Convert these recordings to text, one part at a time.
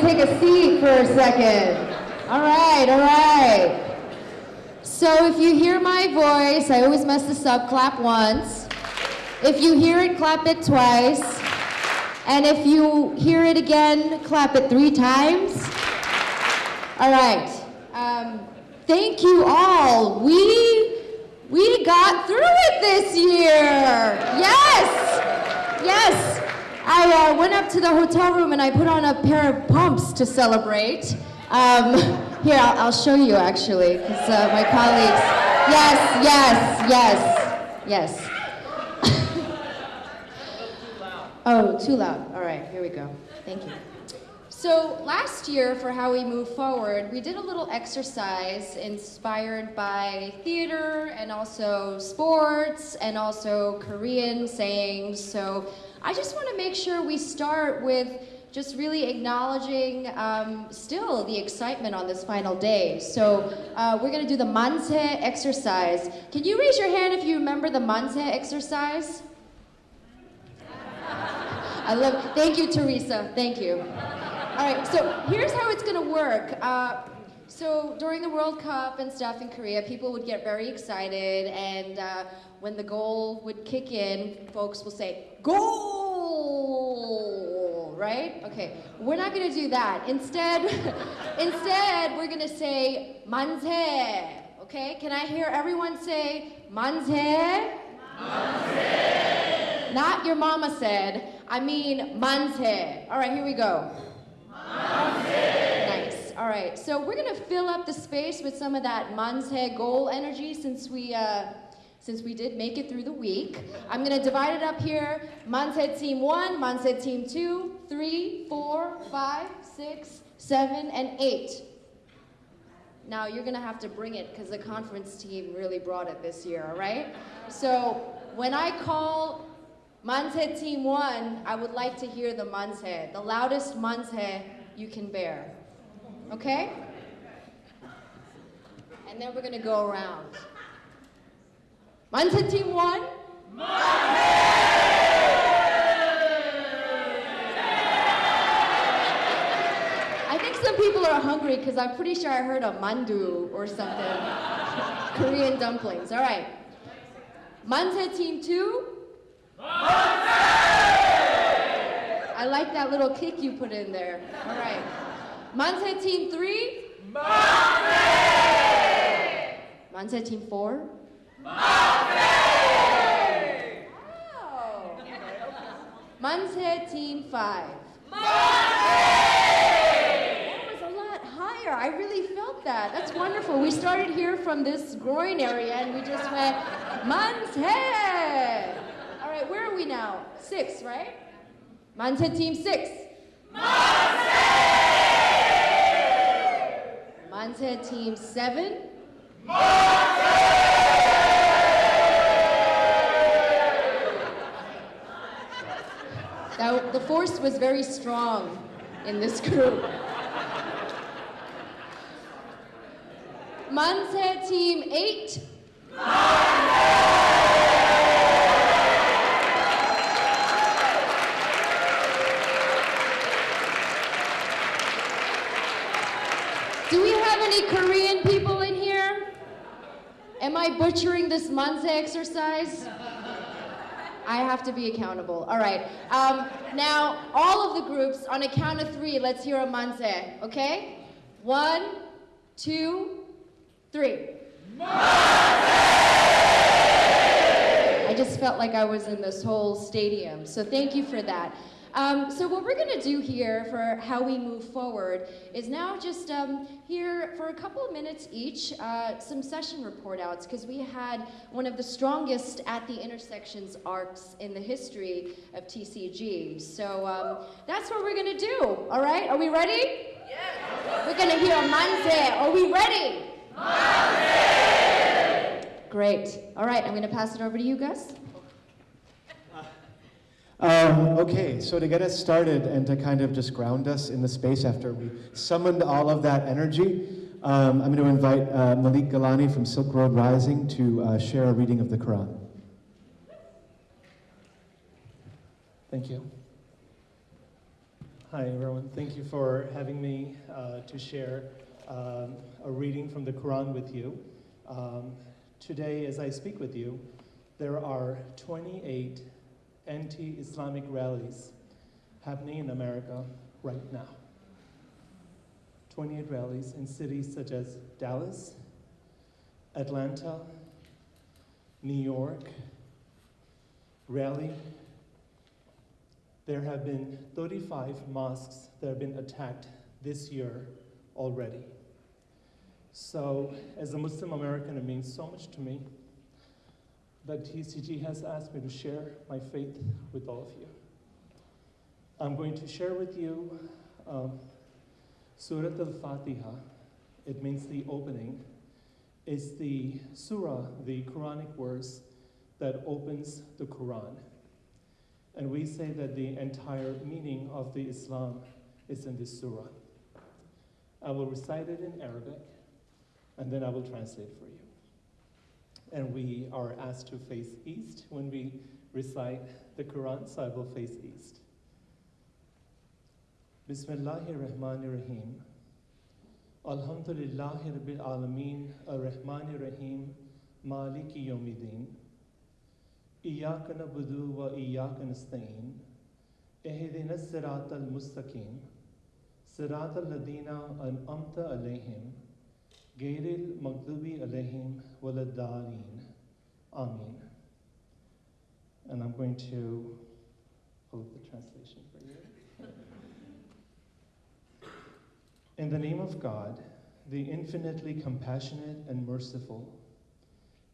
take a seat for a second. All right, all right. So if you hear my voice, I always mess this up, clap once. If you hear it, clap it twice. And if you hear it again, clap it three times. All right. Um, thank you all. We we got through it this year. Yes, yes. I uh, went up to the hotel room and I put on a pair of pumps to celebrate. Um, here, I'll, I'll, show you actually, because uh, my colleagues. Yes, yes, yes, yes. oh, too loud. All right, here we go. Thank you. So last year, for how we move forward, we did a little exercise inspired by theater and also sports and also Korean sayings. So I just want to make sure we start with just really acknowledging um, still the excitement on this final day. So uh, we're going to do the manse exercise. Can you raise your hand if you remember the manse exercise? I love, thank you, Teresa, thank you. All right, so here's how it's gonna work. Uh, so during the World Cup and stuff in Korea, people would get very excited, and uh, when the goal would kick in, folks will say, goal, right? Okay, we're not gonna do that. Instead, instead, we're gonna say manze, okay? Can I hear everyone say manze? Manse. Not your mama said, I mean manze. All right, here we go. Nice. All right. So we're gonna fill up the space with some of that manse goal energy since we uh, since we did make it through the week. I'm gonna divide it up here. Manse team one, Manse team two, three, four, five, six, seven, and eight. Now you're gonna have to bring it because the conference team really brought it this year, all right? So when I call Manse team one, I would like to hear the manse, the loudest manse you can bear. Okay? And then we're gonna go around. Manse team one. I think some people are hungry because I'm pretty sure I heard a mandu or something. Korean dumplings. All right. Manse team two. I like that little kick you put in there. All right. Manse team three? Manse! Manse team four? Manse! Wow. Team five? Manse! That was a lot higher. I really felt that. That's wonderful. We started here from this groin area and we just went, Manse! All right, where are we now? Six, right? Manse Team 6. Manse! Manse Team 7. Manse! Now, the force was very strong in this group. Manse Team 8. Manse! any Korean people in here? Am I butchering this manse exercise? I have to be accountable. All right. Um, now, all of the groups, on a count of three, let's hear a manse, okay? One, two, three. I just felt like I was in this whole stadium, so thank you for that. Um, so what we're going to do here for how we move forward is now just um, hear for a couple of minutes each uh, some session report outs because we had one of the strongest at the intersections arcs in the history of TCG. So um, that's what we're going to do. All right, are we ready? Yes. We're going to hear Manse. Are we ready? Manse. Great. All right, I'm going to pass it over to you, Gus. Um, okay, so to get us started and to kind of just ground us in the space after we summoned all of that energy, um, I'm going to invite uh, Malik Gillani from Silk Road Rising to uh, share a reading of the Quran. Thank you. Hi, everyone. Thank you for having me uh, to share um, a reading from the Quran with you. Um, today, as I speak with you, there are 28 anti Islamic rallies happening in America right now. 28 rallies in cities such as Dallas, Atlanta, New York, Raleigh, there have been 35 mosques that have been attacked this year already. So, as a Muslim American, it means so much to me that TCG has asked me to share my faith with all of you. I'm going to share with you um, Surah Al Fatiha. It means the opening. It's the surah, the Quranic verse that opens the Quran. And we say that the entire meaning of the Islam is in this surah. I will recite it in Arabic, and then I will translate for you and we are asked to face east when we recite the Quran, so I will face east. Bismillahir Rahmanir Rahim. Alhamdulillahi Rabbil Alameen, Ar-Rahmanir Rahim, Maliki Yawmiddin. Iyaka nabudu wa iyaka nasta'in. Ihdina siratal mustaqim. Siratal ladina an'amta alayhim. غير المغضوب عليهم ولا الضالين Amen. And I'm going to hold the translation for you. In the name of God, the infinitely compassionate and merciful,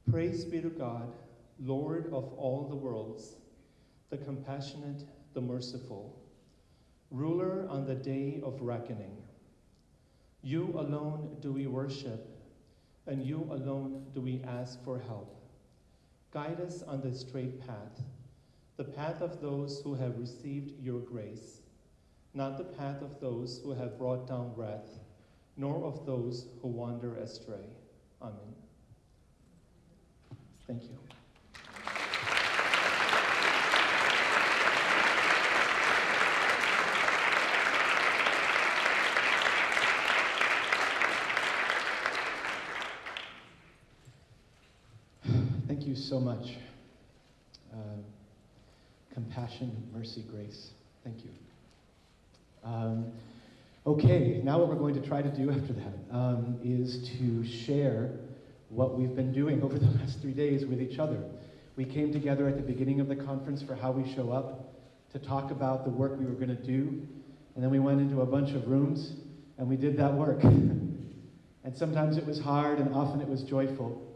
praise be to God Lord of all the worlds, the compassionate, the merciful, ruler on the day of reckoning. you alone do we worship, and you alone do we ask for help. Guide us on the straight path, the path of those who have received your grace, not the path of those who have brought down wrath, nor of those who wander astray. Amen. Thank you. Thank you so much. Uh, compassion, mercy, grace. Thank you. Um, okay, now what we're going to try to do after that um, is to share what we've been doing over the last three days with each other. We came together at the beginning of the conference for How We Show Up to talk about the work we were going to do, and then we went into a bunch of rooms and we did that work. and sometimes it was hard and often it was joyful.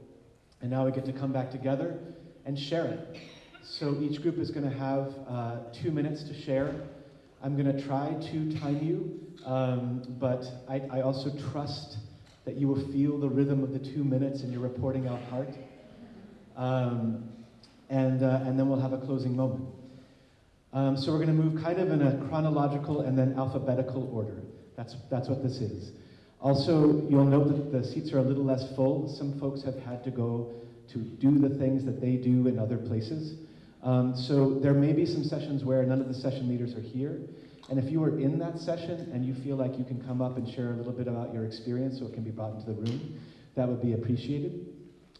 And now we get to come back together and share it. So each group is going to have uh, two minutes to share. I'm going to try to time you, um, but I, I, also trust that you will feel the rhythm of the two minutes in your reporting out heart. Um, and, uh, and then we'll have a closing moment. Um, so we're going to move kind of in a chronological and then alphabetical order. That's, that's what this is. Also, you'll note that the seats are a little less full. Some folks have had to go to do the things that they do in other places. Um, so there may be some sessions where none of the session leaders are here. And if you were in that session and you feel like you can come up and share a little bit about your experience so it can be brought into the room, that would be appreciated.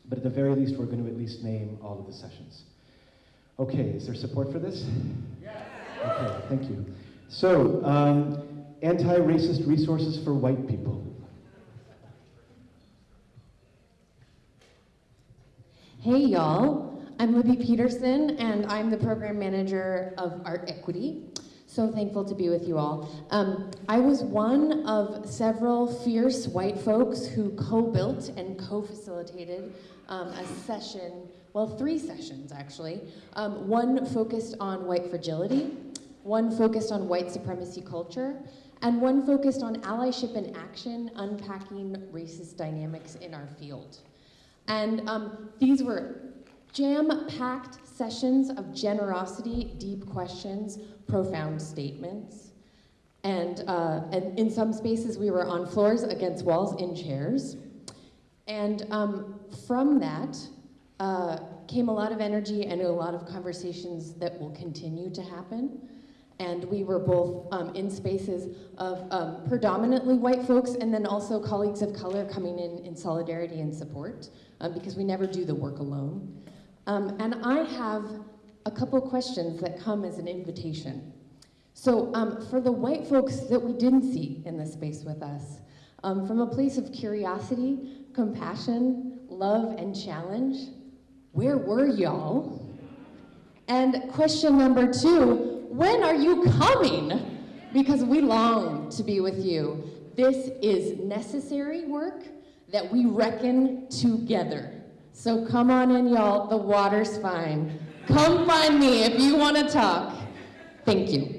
But at the very least, we're going to at least name all of the sessions. Okay, is there support for this? Yes. Okay, thank you. So, um, anti-racist resources for white people. Hey y'all, I'm Libby Peterson and I'm the program manager of Art Equity. So thankful to be with you all. Um, I was one of several fierce white folks who co-built and co-facilitated um, a session, well three sessions actually. Um, one focused on white fragility, one focused on white supremacy culture, and one focused on allyship and action, unpacking racist dynamics in our field. And um, these were jam-packed sessions of generosity, deep questions, profound statements. And, uh, and in some spaces we were on floors against walls in chairs. And um, from that uh, came a lot of energy and a lot of conversations that will continue to happen. And we were both um, in spaces of um, predominantly white folks and then also colleagues of color coming in in solidarity and support um, because we never do the work alone. Um, and I have a couple questions that come as an invitation. So um, for the white folks that we didn't see in this space with us, um, from a place of curiosity, compassion, love, and challenge, where were y'all? And question number two, when are you coming? Because we long to be with you. This is necessary work that we reckon together. So come on in, y'all. The water's fine. Come find me if you want to talk. Thank you.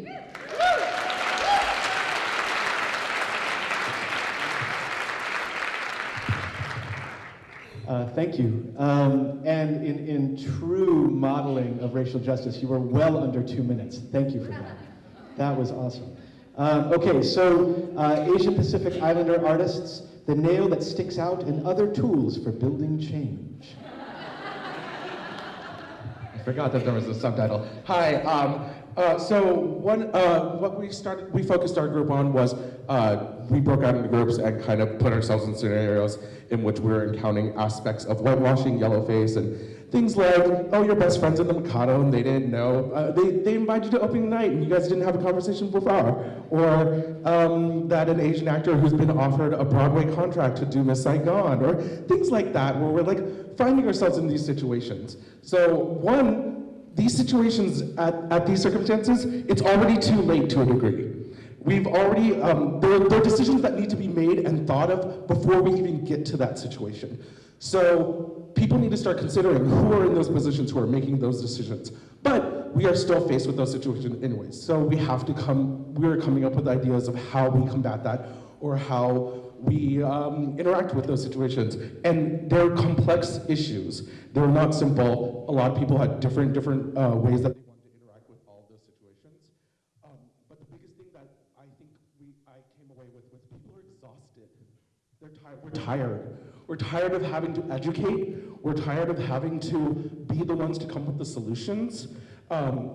Uh, thank you. Um, and in, in true modeling of racial justice, you were well under two minutes. Thank you for that. That was awesome. Um, okay, so uh, Asian Pacific Islander artists, the nail that sticks out and other tools for building change. I forgot that there was a subtitle. Hi. Um, uh, so one, uh, what we started, we focused our group on was uh, we broke out into groups and kind of put ourselves in scenarios in which we were encountering aspects of whitewashing, yellowface, and things like, oh, your best friend's in the Mikado and they didn't know. Uh, they, they invited you to opening night and you guys didn't have a conversation before. Or um, that an Asian actor who's been offered a Broadway contract to do Miss Saigon, or things like that, where we're like finding ourselves in these situations. So one, these situations, at, at these circumstances, it's already too late to a degree. We've already, um, there, there are decisions that need to be made and thought of before we even get to that situation. So people need to start considering who are in those positions who are making those decisions. But we are still faced with those situations anyways. So we have to come, we're coming up with ideas of how we combat that or how we um, interact with those situations. And they're complex issues. They're not simple. A lot of people had different, different uh, ways that they wanted to interact with all those situations. Um, but the biggest thing that I think we, I came away with was people are exhausted. They're tired. We're tired. We're tired of having to educate. We're tired of having to be the ones to come up with the solutions. Um,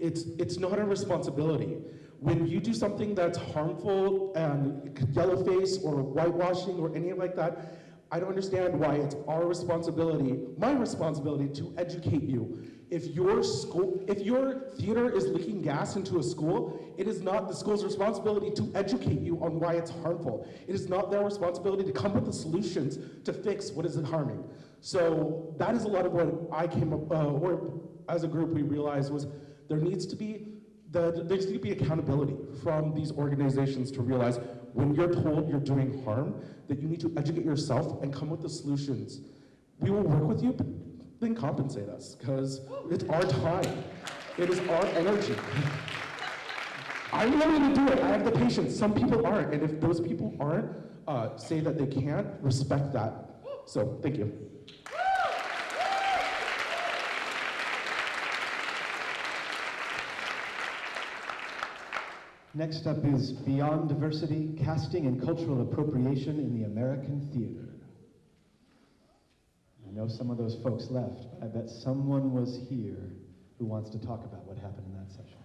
it's, it's not our responsibility when you do something that's harmful and yellow face or whitewashing or anything like that, I don't understand why it's our responsibility, my responsibility to educate you. If your school, if your theater is leaking gas into a school, it is not the school's responsibility to educate you on why it's harmful. It is not their responsibility to come up with the solutions to fix what is harming. So that is a lot of what I came up, uh, or as a group we realized was there needs to be the, there needs to be accountability from these organizations to realize when you're told you're doing harm, that you need to educate yourself and come with the solutions. We will work with you, but then compensate us, because it's our time. It is our energy. I'm willing to do it. I have the patience. Some people aren't, and if those people aren't, uh, say that they can't, respect that. So, thank you. Next up is Beyond Diversity, Casting and Cultural Appropriation in the American Theater. I know some of those folks left, but I bet someone was here who wants to talk about what happened in that session.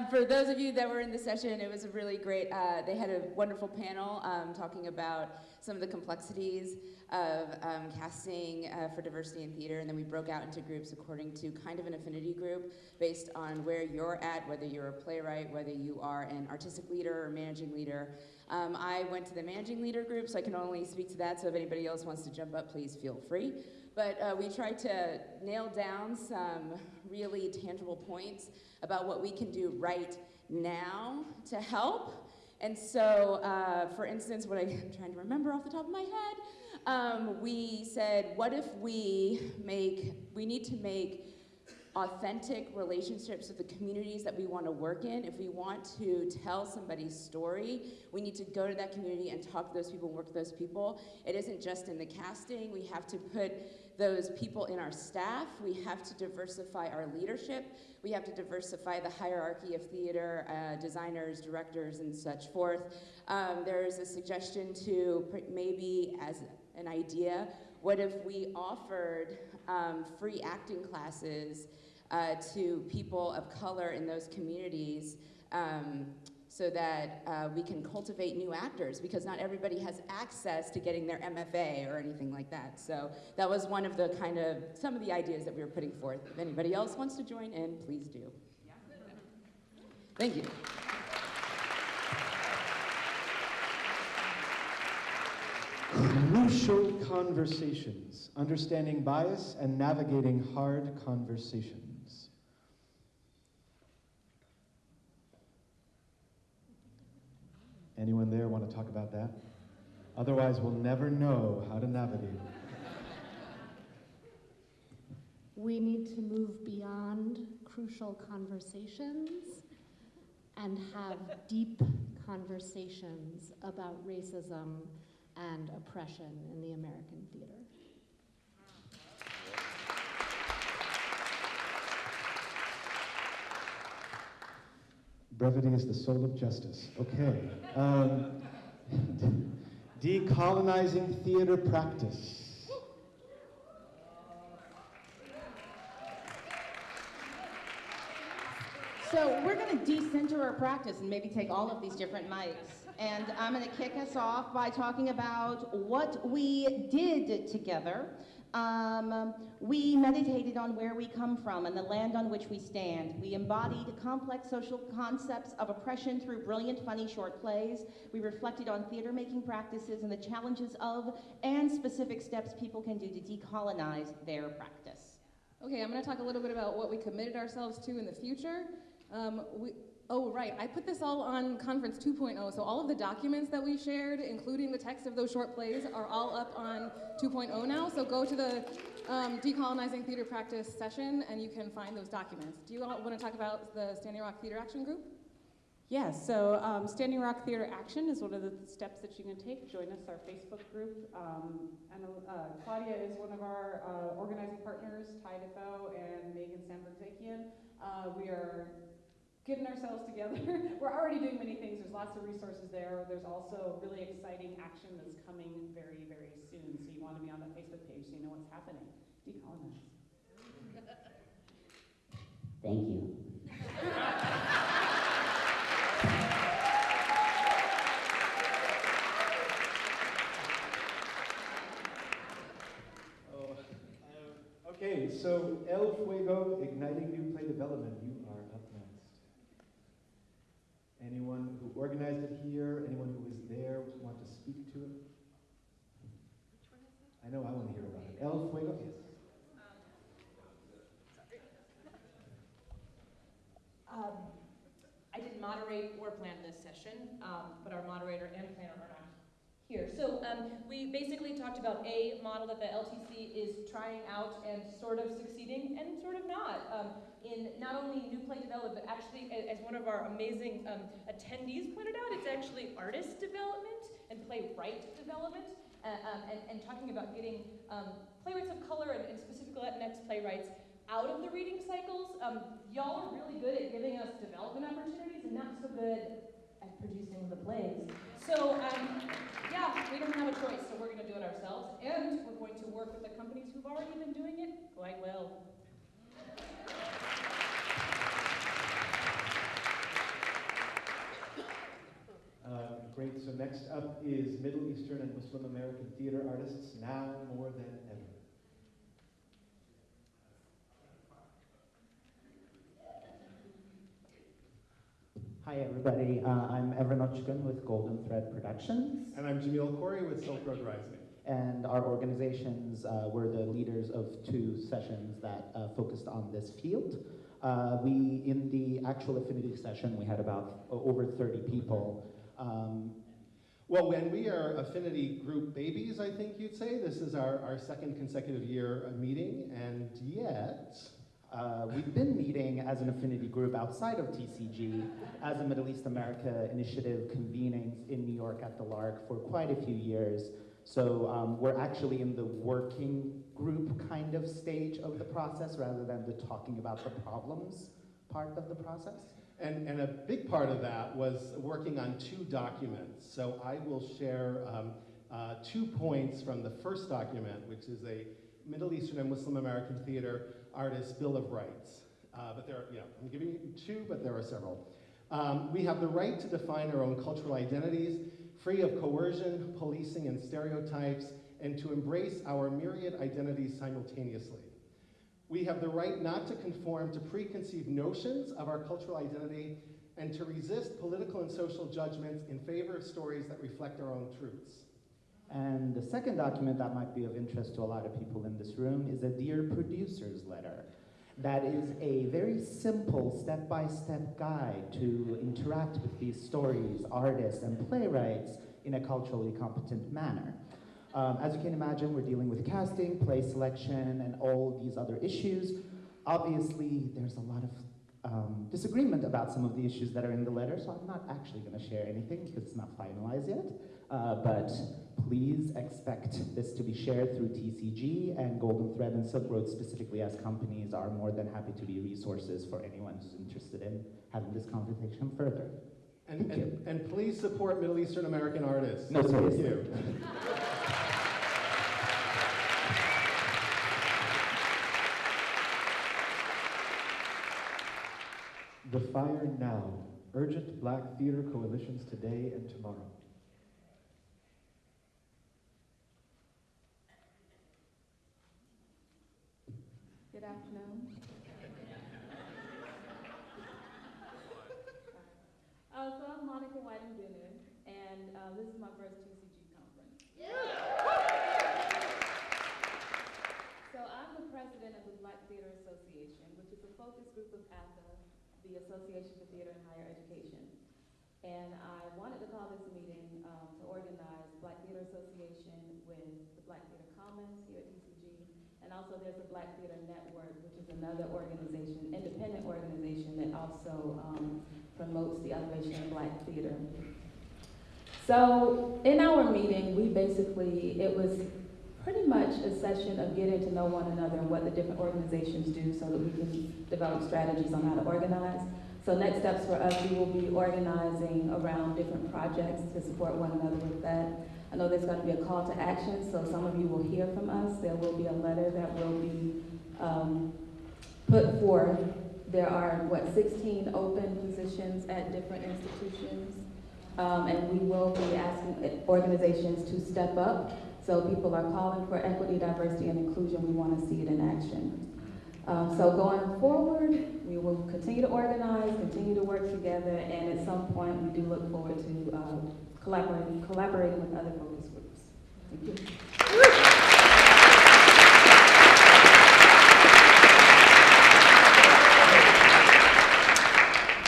Um, for those of you that were in the session, it was a really great, uh, they had a wonderful panel um, talking about some of the complexities of um, casting uh, for diversity in theater, and then we broke out into groups according to kind of an affinity group based on where you're at, whether you're a playwright, whether you are an artistic leader or managing leader. Um, I went to the managing leader group, so I can only speak to that, so if anybody else wants to jump up, please feel free. But uh, we tried to nail down some really tangible points about what we can do right now to help. And so, uh, for instance, what I'm trying to remember off the top of my head, um, we said, what if we make, we need to make authentic relationships with the communities that we want to work in. If we want to tell somebody's story, we need to go to that community and talk to those people and work with those people. It isn't just in the casting. We have to put those people in our staff. We have to diversify our leadership. We have to diversify the hierarchy of theater, uh, designers, directors, and such forth. Um, there is a suggestion to maybe, as an idea, what if we offered um, free acting classes uh, to people of color in those communities? Um, so that uh, we can cultivate new actors because not everybody has access to getting their MFA or anything like that. So that was one of the kind of some of the ideas that we were putting forth. If anybody else wants to join in, please do. Thank you. Crucial conversations, understanding bias and navigating hard conversations. Anyone there want to talk about that? Otherwise, we'll never know how to navigate. We need to move beyond crucial conversations and have deep conversations about racism and oppression in the American theater. Brevity is the soul of justice. Okay. Um, decolonizing theater practice. So we're going to decenter our practice and maybe take all of these different mics. And I'm going to kick us off by talking about what we did together. Um, we meditated on where we come from and the land on which we stand. We embodied complex social concepts of oppression through brilliant, funny short plays. We reflected on theater making practices and the challenges of and specific steps people can do to decolonize their practice. Okay, I'm going to talk a little bit about what we committed ourselves to in the future. Um, we, oh, right, I put this all on Conference 2.0, so all of the documents that we shared, including the text of those short plays, are all up on 2.0 now. So go to the um, Decolonizing Theater Practice session and you can find those documents. Do you all want to talk about the Standing Rock Theater Action Group? Yes, so um, Standing Rock Theater Action is one of the steps that you can take. Join us, our Facebook group. Um, and uh, Claudia is one of our uh, organizing partners, Ty Defoe and Megan Sandberg-Zakian. Uh, we are getting ourselves together. We're already doing many things. There's lots of resources there. There's also really exciting action that's coming very, very soon. So you want to be on that Facebook page so you know what's happening. Decolonize. Thank you. Oh, uh, okay, so El Fuego, Igniting New Play Development. You are up next. Anyone who organized it here, anyone who was there want to speak to it? I know I want to hear about it. El Fuego, yes. Um, I didn't moderate or plan this session, um, but our moderator and planner are here. So um, we basically talked about a model that the LTC is trying out and sort of succeeding and sort of not um, in not only new play development, but actually, as one of our amazing um, attendees pointed out, it's actually artist development and playwright development. Uh, um, and, and, talking about getting um, playwrights of color and, and specifically Latinx playwrights out of the reading cycles. Um, y'all are really good at giving us development opportunities and not so good at producing the plays. So um, yeah, we don't have a choice, so we're going to do it ourselves, and we're going to work with the companies who've already been doing it quite well. Uh, great, so next up is Middle Eastern and Muslim American theater artists, now more than Hi everybody, uh, I'm Evren Odcikin with Golden Thread Productions. And I'm Jamil Khoury with Silk Road Rising. And our organizations uh, were the leaders of two sessions that uh, focused on this field. Uh, we, in the actual affinity session, we had about over 30 people. Um, well, when we are affinity group babies, I think you'd say. This is our, our second consecutive year of meeting, and yet, uh, we've been meeting as an affinity group outside of TCG as a Middle East America initiative convening in New York at the Lark for quite a few years. So um, we're actually in the working group kind of stage of the process rather than the talking about the problems part of the process. And, and a big part of that was working on two documents. So I will share um, uh, two points from the first document, which is a Middle Eastern and Muslim American theater artist Bill of Rights. Uh, but there are, you know, I'm giving you two, but there are several. Um, we have the right to define our own cultural identities, free of coercion, policing, and stereotypes, and to embrace our myriad identities simultaneously. We have the right not to conform to preconceived notions of our cultural identity and to resist political and social judgments in favor of stories that reflect our own truths. And the second document that might be of interest to a lot of people in this room is a Dear Producers letter. That is a very simple step-by-step guide to interact with these stories, artists, and playwrights in a culturally competent manner. Um, as you can imagine, we're dealing with casting, play selection, and all these other issues. Obviously, there's a lot of um, disagreement about some of the issues that are in the letter, so I'm not actually going to share anything because it's not finalized yet. Uh, but please expect this to be shared through TCG and Golden Thread and Silk Road specifically as companies are more than happy to be resources for anyone who's interested in having this conversation further. And, Thank and, and please support Middle Eastern American artists. No, Thank seriously. you. The Fire Now, urgent Black theater coalitions today and tomorrow. Good afternoon. Uh, so I'm Monica Whiting Bennett, and uh, this is my first TCG conference. So I'm the president of the Black Theater Association, which is a focus group of ATHE, the Association for Theater and Higher Education. And I wanted to call this meeting um, to organize Black Theater Association with the Black Theater Commons here at TCG, and also there's a Black Theater Network, which is another organization, independent organization that also um, promotes the elevation of Black theater. So in our meeting, we basically, it was pretty much a session of getting to know one another and what the different organizations do so that we can develop strategies on how to organize. So next steps for us, we will be organizing around different projects to support one another with that. I know there's going to be a call to action, so some of you will hear from us. There will be a letter that will be um, put forth. There are, what, 16 open positions at different institutions. Um, and we will be asking organizations to step up. So people are calling for equity, diversity, and inclusion. We want to see it in action. Um, so going forward, we will continue to organize, continue to work together, and at some point, we do look forward to um, collaborating, collaborating with other focus groups. Thank you.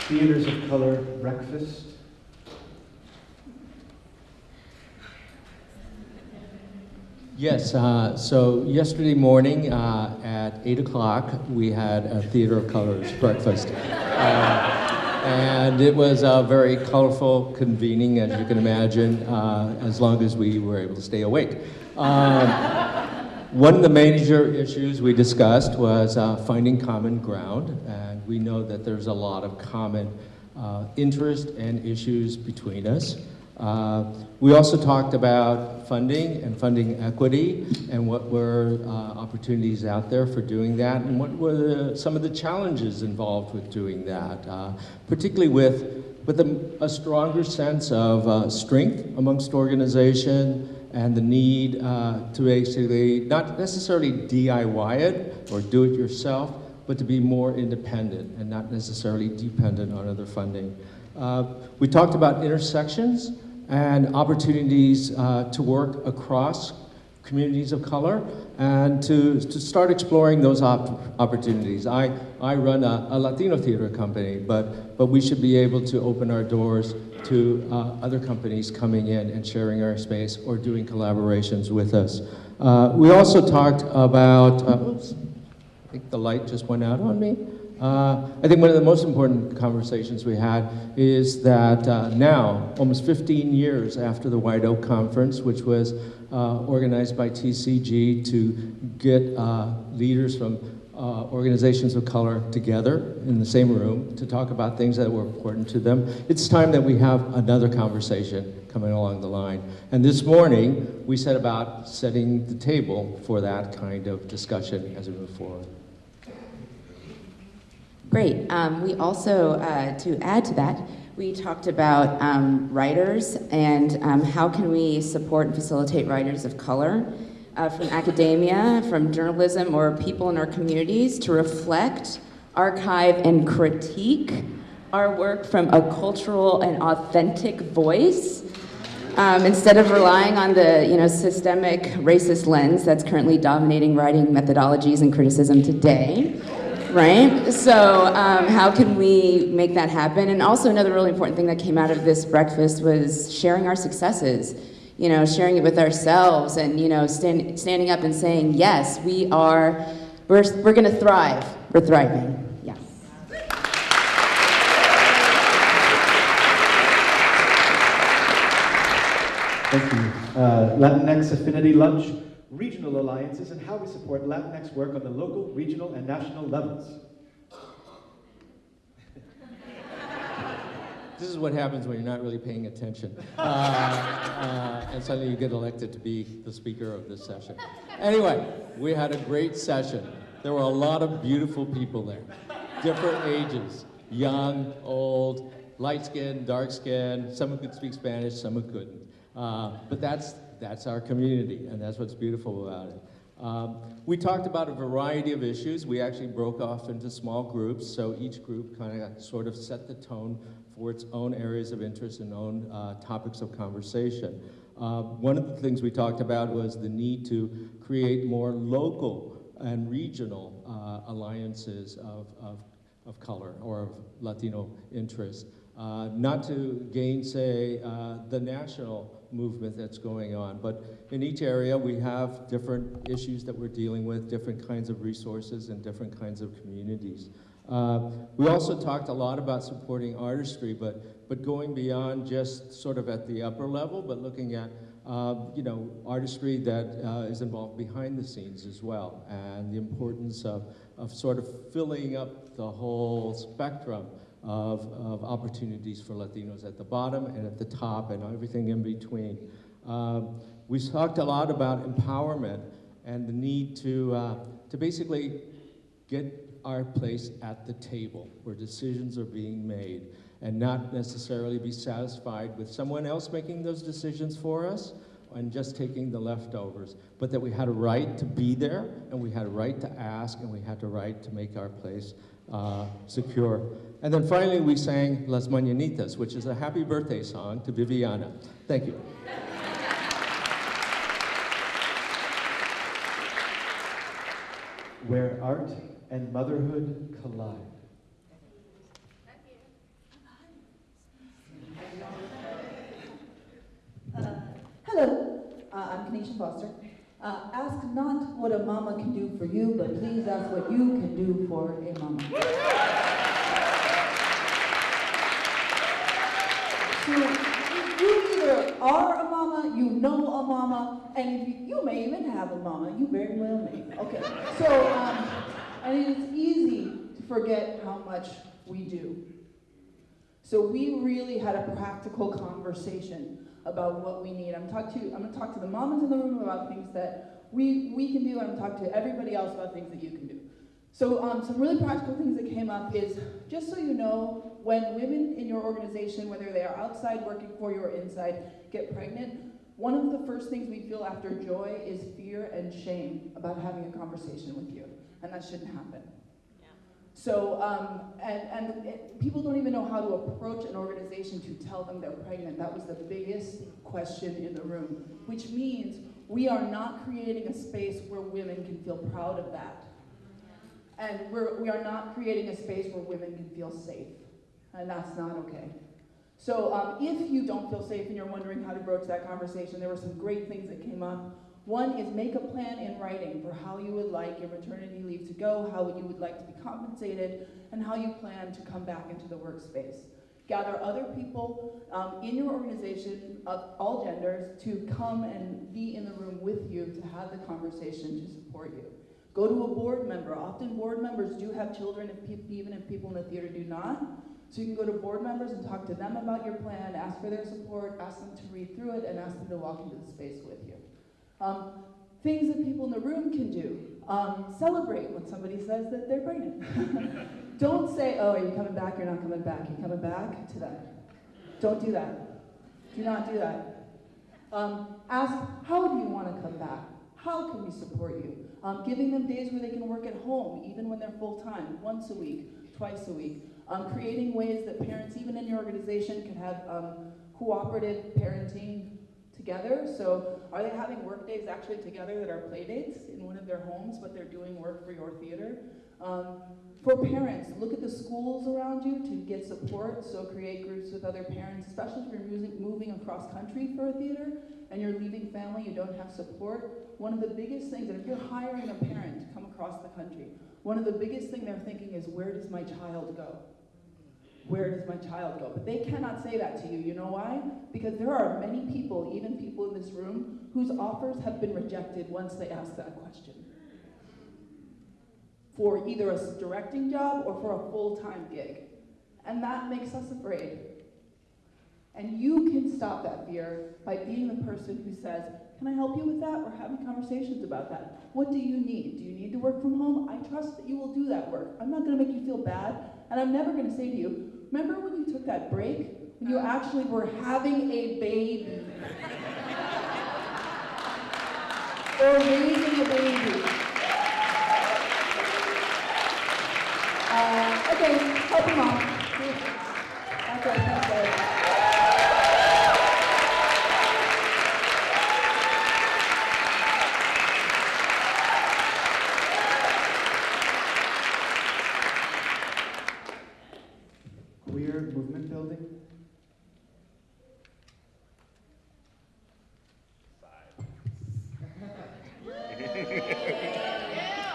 Theaters of Color Breakfast. Yes, uh, so yesterday morning uh, at 8 o'clock, we had a Theater of Colors breakfast. Uh, and it was a very colorful convening, as you can imagine, uh, as long as we were able to stay awake. Um, one of the major issues we discussed was uh, finding common ground, and we know that there's a lot of common uh, interest and issues between us. Uh, we also talked about funding and funding equity and what were uh, opportunities out there for doing that and what were the, some of the challenges involved with doing that, uh, particularly with, with a, a stronger sense of uh, strength amongst organization and the need uh, to basically not necessarily DIY it or do it yourself, but to be more independent and not necessarily dependent on other funding. We talked about intersections and opportunities uh, to work across communities of color and to, to start exploring those op opportunities. I, I run a, a, Latino theater company, but, but we should be able to open our doors to uh, other companies coming in and sharing our space or doing collaborations with us. Uh, we also talked about, uh, oops, I think the light just went out on me. Uh, I think one of the most important conversations we had is that uh, now, almost 15 years after the White Oak Conference, which was uh, organized by TCG to get uh, leaders from uh, organizations of color together in the same room to talk about things that were important to them, it's time that we have another conversation coming along the line. And this morning, we set about setting the table for that kind of discussion as we move forward. Great. Um, we also, uh, to add to that, we talked about um, writers and um, how can we support and facilitate writers of color uh, from academia, from journalism, or people in our communities to reflect, archive, and critique our work from a cultural and authentic voice um, instead of relying on the you know, systemic racist lens that's currently dominating writing methodologies and criticism today right? So um, how can we make that happen? And also another really important thing that came out of this breakfast was sharing our successes, you know, sharing it with ourselves and, you know, stand, standing up and saying, yes, we are, we're, we're gonna thrive, we're thriving. Yes. Thank you. Uh, Latinx Affinity Lunch regional alliances, and how we support Latinx work on the local, regional, and national levels. this is what happens when you're not really paying attention. Uh, uh, and suddenly you get elected to be the speaker of this session. Anyway, we had a great session. There were a lot of beautiful people there, different ages, young, old, light skinned, dark skinned, some who could speak Spanish, some who couldn't. Uh, but that's that's our community, and that's what's beautiful about it. Um, we talked about a variety of issues. We actually broke off into small groups, so each group kind of sort of set the tone for its own areas of interest and own uh, topics of conversation. Uh, one of the things we talked about was the need to create more local and regional uh, alliances of, of, of color or of Latino interest. Uh, not to gainsay uh, the national movement that's going on. But in each area, we have different issues that we're dealing with, different kinds of resources and different kinds of communities. Uh, we also talked a lot about supporting artistry, but, but going beyond just sort of at the upper level, but looking at uh, you know, artistry that uh, is involved behind the scenes as well, and the importance of, of sort of filling up the whole spectrum of, of opportunities for Latinos at the bottom and at the top and everything in between. Uh, we talked a lot about empowerment and the need to, uh, to basically get our place at the table where decisions are being made and not necessarily be satisfied with someone else making those decisions for us and just taking the leftovers, but that we had a right to be there and we had a right to ask and we had a right to make our place uh, secure. And then finally, we sang Las Mañanitas, which is a happy birthday song to Viviana. Thank you. Where art and motherhood collide. Uh, hello, uh, I'm Khanisha Foster. Uh, ask not what a mama can do for you, but please ask what you can do for a mama. So, you either are a mama, you know a mama, and if you, you may even have a mama, you very well may. Okay, so, um, and it's easy to forget how much we do. So we really had a practical conversation about what we need. I'm, talk to, I'm to talk to the mamas in the room about things that we, we can do, and I'm talk to everybody else about things that you can do. So um, some really practical things that came up is, just so you know, when women in your organization, whether they are outside working for you or inside, get pregnant, one of the first things we feel after joy is fear and shame about having a conversation with you, and that shouldn't happen. So, um, and, and it, people don't even know how to approach an organization to tell them they're pregnant. That was the biggest question in the room, which means we are not creating a space where women can feel proud of that. And we're, we are not creating a space where women can feel safe. And that's not okay. So um, if you don't feel safe and you're wondering how to broach that conversation, there were some great things that came up. One is make a plan in writing for how you would like your maternity leave to go, how you would like to be compensated, and how you plan to come back into the workspace. Gather other people um, in your organization of all genders to come and be in the room with you to have the conversation to support you. Go to a board member. Often board members do have children, if even if people in the theater do not. So you can go to board members and talk to them about your plan, ask for their support, ask them to read through it, and ask them to walk into the space with you. Um, things that people in the room can do. Um, celebrate when somebody says that they're pregnant. Don't say, oh, are you coming back? You're not coming back. You're coming back to them. Don't do that. Do not do that. Um, ask, how do you want to come back? How can we support you? Um, giving them days where they can work at home, even when they're full time, once a week, twice a week. Um, creating ways that parents, even in your organization, can have um, cooperative parenting together. So are they having work days actually together that are play dates in one of their homes, but they're doing work for your theater? Um, for parents, look at the schools around you to get support. So create groups with other parents, especially if you're moving across country for a theater and you're leaving family, you don't have support. One of the biggest things, and if you're hiring a parent to come across the country, one of the biggest thing they're thinking is, where does my child go? Where does my child go? But they cannot say that to you. You know why? Because there are many people, even people in this room, whose offers have been rejected once they ask that question. For either a directing job or for a full-time gig. And that makes us afraid. And you can stop that fear by being the person who says, can I help you with that? We're having conversations about that. What do you need? Do you need to work from home? I trust that you will do that work. I'm not going to make you feel bad, and I'm never going to say to you, remember when you took that break? When you actually were having a baby. or raising a baby. Uh, okay, help him out. That's what I said. Queer movement building?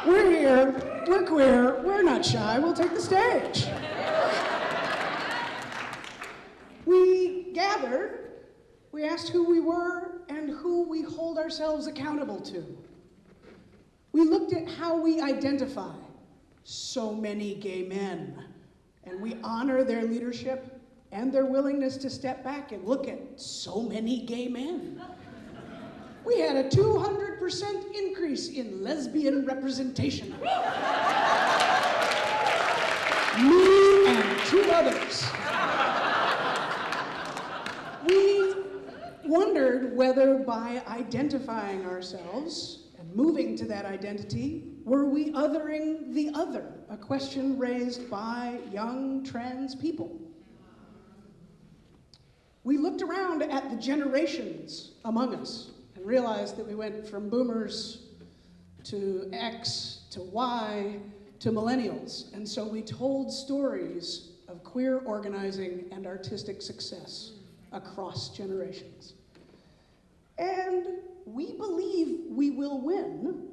We're here, we're queer, we're not shy, we'll take the stage. We gathered, we asked who we were and who we hold ourselves accountable to. We looked at how we identify so many gay men, and we honor their leadership and their willingness to step back and look at so many gay men. We had a 200% increase in lesbian representation. Me and two others. We wondered whether by identifying ourselves and moving to that identity, were we othering the other? A question raised by young trans people. We looked around at the generations among us and realized that we went from boomers to X to Y to millennials. And so we told stories of queer organizing and artistic success across generations. And we believe we will win,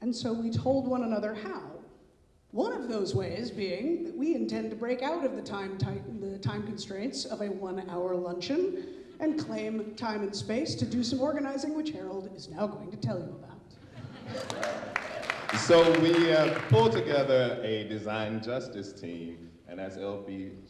and so we told one another how. One of those ways being that we intend to break out of the time, the time constraints of a one hour luncheon and claim time and space to do some organizing, which Harold is now going to tell you about. So we uh, pulled together a design justice team, and that's LGBTQI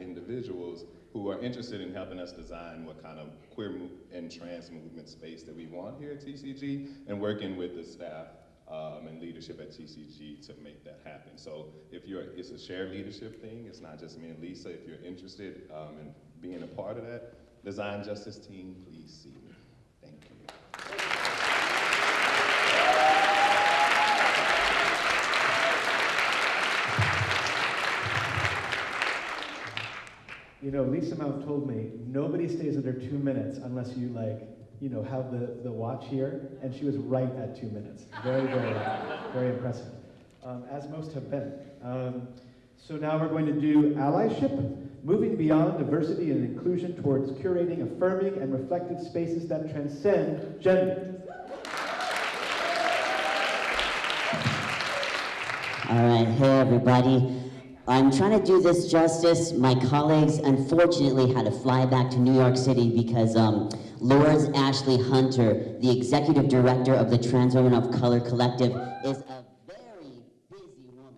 individuals who are interested in helping us design what kind of queer and trans movement space that we want here at TCG, and working with the staff um, and leadership at TCG to make that happen. So if you're, it's a shared leadership thing. It's not just me and Lisa. If you're interested um, in being a part of that design justice team, please see me. Thank you. You know, Lisa Mount told me nobody stays under two minutes unless you like, you know, have the, the watch here, and she was right at two minutes. Very, very, very impressive, um, as most have been. Um, so now we're going to do allyship. moving beyond diversity and inclusion towards curating affirming and reflective spaces that transcend gender. All right, hey everybody. I'm trying to do this justice. My colleagues unfortunately had to fly back to New York City because um, Ashley Hunter, the executive director of the Trans Women of Color Collective, is a very busy woman.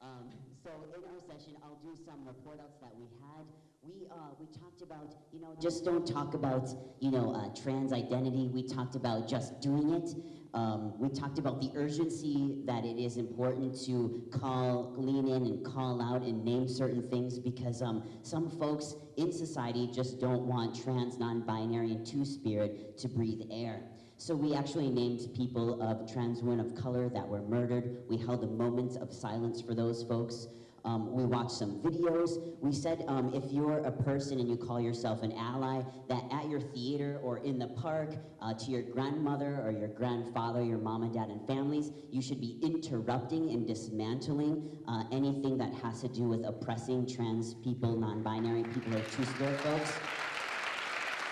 Um, so in our session, I'll do some report outs that we had. We, uh, we talked about, you know, just don't talk about, you know, uh, trans identity. We talked about just doing it. Um, we talked about the urgency that it is important to call, lean in and call out and name certain things because um, some folks in society just don't want trans, non-binary, and two-spirit to breathe air. So we actually named people of trans women of color that were murdered. We held a moment of silence for those folks. Um, we watched some videos. We said um, if you're a person and you call yourself an ally, that at your theater or in the park, uh, to your grandmother or your grandfather, your mom and dad and families, you should be interrupting and dismantling uh, anything that has to do with oppressing trans people, non-binary people, or two-spirit folks.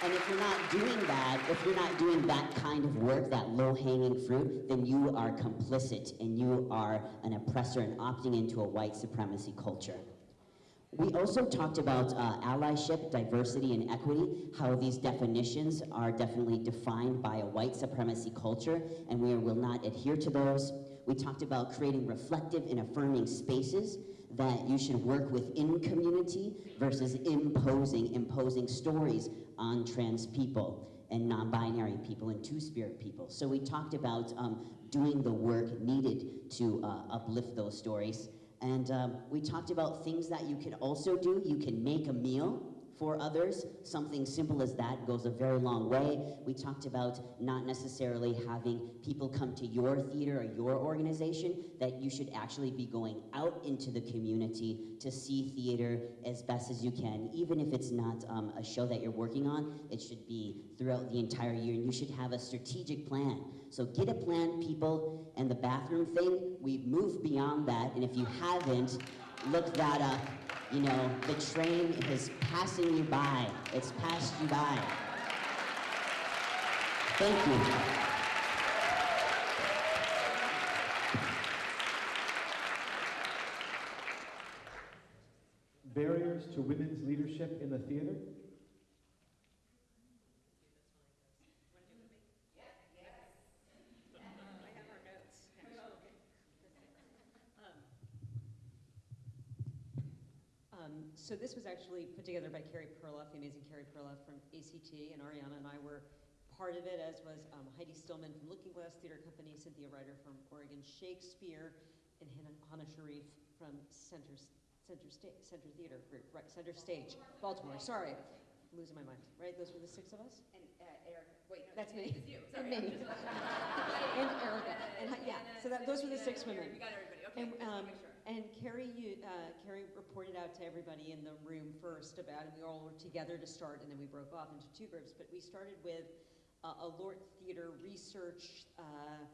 And if you're not doing that, if you're not doing that kind of work, that low-hanging fruit, then you are complicit and you are an oppressor and opting into a white supremacy culture. We also talked about uh, allyship, diversity, and equity, how these definitions are definitely defined by a white supremacy culture, and we will not adhere to those. We talked about creating reflective and affirming spaces that you should work within community versus imposing, imposing stories on trans people and non-binary people and two-spirit people. So we talked about um, doing the work needed to uh, uplift those stories. And um, we talked about things that you can also do. You can make a meal for others. Something simple as that goes a very long way. We talked about not necessarily having people come to your theater or your organization, that you should actually be going out into the community to see theater as best as you can. Even if it's not um, a show that you're working on, it should be throughout the entire year, and you should have a strategic plan. So get a plan, people, and the bathroom thing, we've moved beyond that, and if you haven't, look that up. You know, the train is passing you by. It's passed you by. Thank you. Barriers to women's leadership in the theater? Um, so this was actually put together by Carey Perloff, the amazing Carey Perloff from ACT, and Ariana and I were part of it, as was um, Heidi Stillman from Lookingglass Theater Company, Cynthia Rider from Oregon Shakespeare, and Hana, Sharif from Center, Center, Sta- Center Theater Group, right, Center Stage, Baltimore. Sorry, I'm losing my mind. Right, those were the six of us. And uh, Eric, wait, no, That's me. It's you. And me. and Erica. And, yeah, so that, those were the six women. We got everybody. Okay. And, um. And Carey, you, uh, Carey reported out to everybody in the room first about, and we all were together to start, and then we broke off into two groups. But we started with uh, a LORT Theater research uh,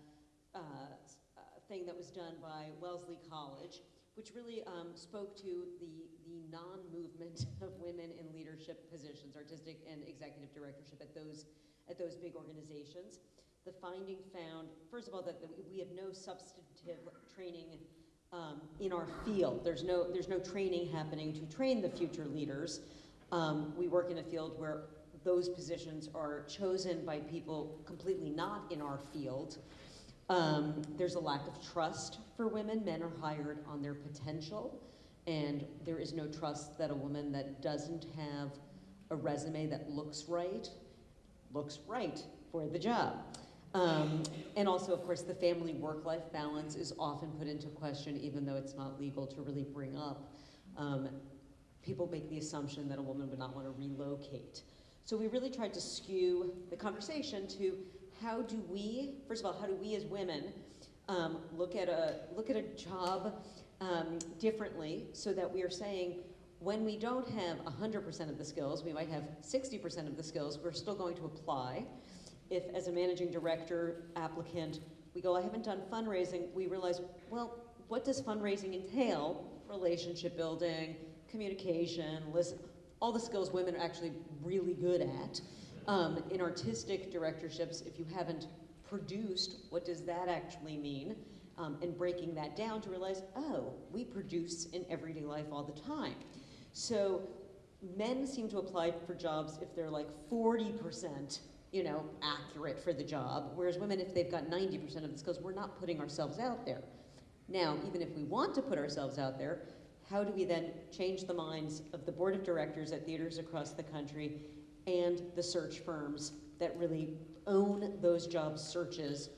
uh, uh, thing that was done by Wellesley College, which really um, spoke to the, the non-movement of women in leadership positions, artistic and executive directorship at those, at those big organizations. The finding found, first of all, that that we have no substantive training um, in our field. There's no, there's no training happening to train the future leaders. Um, we work in a field where those positions are chosen by people completely not in our field. Um, there's a lack of trust for women. Men are hired on their potential, and there is no trust that a woman that doesn't have a resume that looks right looks right for the job. Um, and also, of course, the family work-life balance is often put into question, even though it's not legal to really bring up. Um, people make the assumption that a woman would not want to relocate. So we really tried to skew the conversation to how do we, first of all, how do we as women um, look at a look at a job um, differently, so that we are saying when we don't have 100% of the skills, we might have 60% of the skills. We're still going to apply. If, as a managing director applicant, we go, I haven't done fundraising, we realize, well, what does fundraising entail? Relationship building, communication, listen, all the skills women are actually really good at. Um, in artistic directorships, if you haven't produced, what does that actually mean? Um, and breaking that down to realize, oh, we produce in everyday life all the time. So men seem to apply for jobs if they're like 40%, you know, accurate for the job, whereas women, if they've got 90% of the skills, we're not putting ourselves out there. Now, even if we want to put ourselves out there, how do we then change the minds of the board of directors at theaters across the country and the search firms that really own those job searches,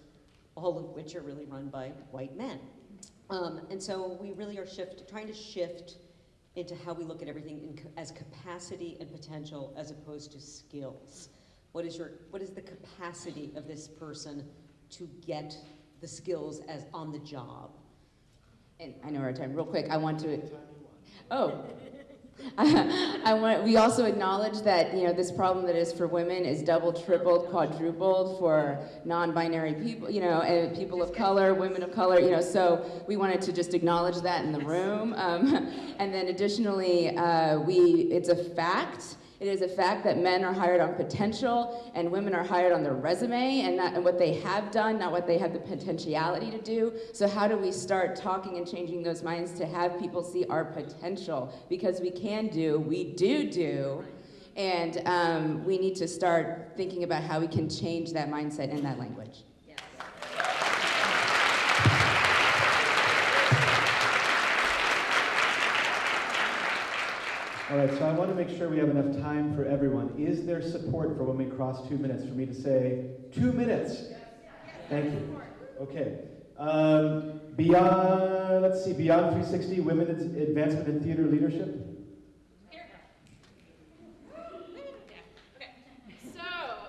all of which are really run by white men? Um, and so we really are shift, trying to shift into how we look at everything in, as capacity and potential as opposed to skills. What is, your, what is the capacity of this person to get the skills as on the job? And I know our time, real quick, I want to, oh. I want, we also acknowledge that, you know, this problem that is for women is double, tripled, quadrupled for non-binary people, you know, and people of color, women of color, you know, so we wanted to just acknowledge that in the room. Um, and then additionally, uh, we, it's a fact it is a fact that men are hired on potential and women are hired on their resume and, not, and what they have done, not what they have the potentiality to do. So how do we start talking and changing those minds to have people see our potential? Because we can do, we do do, and um, we need to start thinking about how we can change that mindset and that language. All right, so I want to make sure we have enough time for everyone. Is there support for when we cross two minutes for me to say, two minutes? Thank you. Okay. Um, beyond, let's see, Beyond 360, Women Advancement in Theater Leadership. Okay. So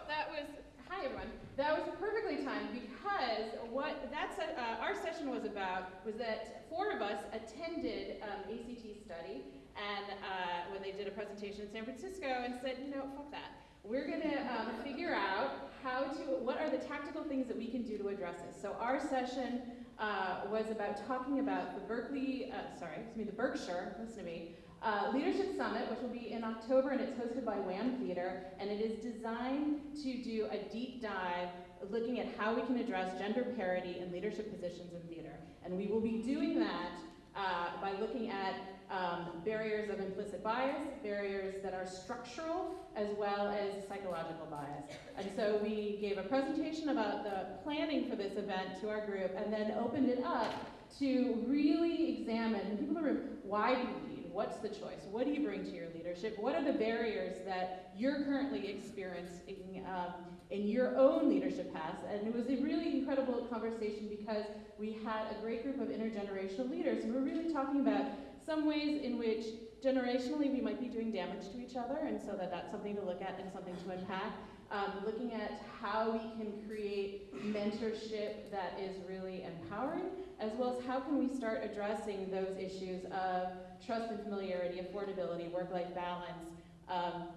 that was, hi everyone. That was perfectly timed because what that uh, our session was about was that four of us attended um, ACT study and uh, when they did a presentation in San Francisco and said, you know, fuck that. We're gonna um, figure out how to, what are the tactical things that we can do to address this. So our session uh, was about talking about the Berkeley, uh, sorry, excuse me, the Berkshire, listen to me, uh, Leadership Summit, which will be in October and it's hosted by WAM Theater, and it is designed to do a deep dive looking at how we can address gender parity in leadership positions in theater. And we will be doing that uh, by looking at um, barriers of implicit bias, barriers that are structural, as well as psychological bias. And so we gave a presentation about the planning for this event to our group and then opened it up to really examine, people in the room, why do you lead? What's the choice? What do you bring to your leadership? What are the barriers that you're currently experiencing um, in your own leadership paths? And it was a really incredible conversation because we had a great group of intergenerational leaders and we're really talking about some ways in which generationally we might be doing damage to each other, and so that that's something to look at and something to unpack. Um, looking at how we can create mentorship that is really empowering, as well as how can we start addressing those issues of trust and familiarity, affordability, work-life balance, um,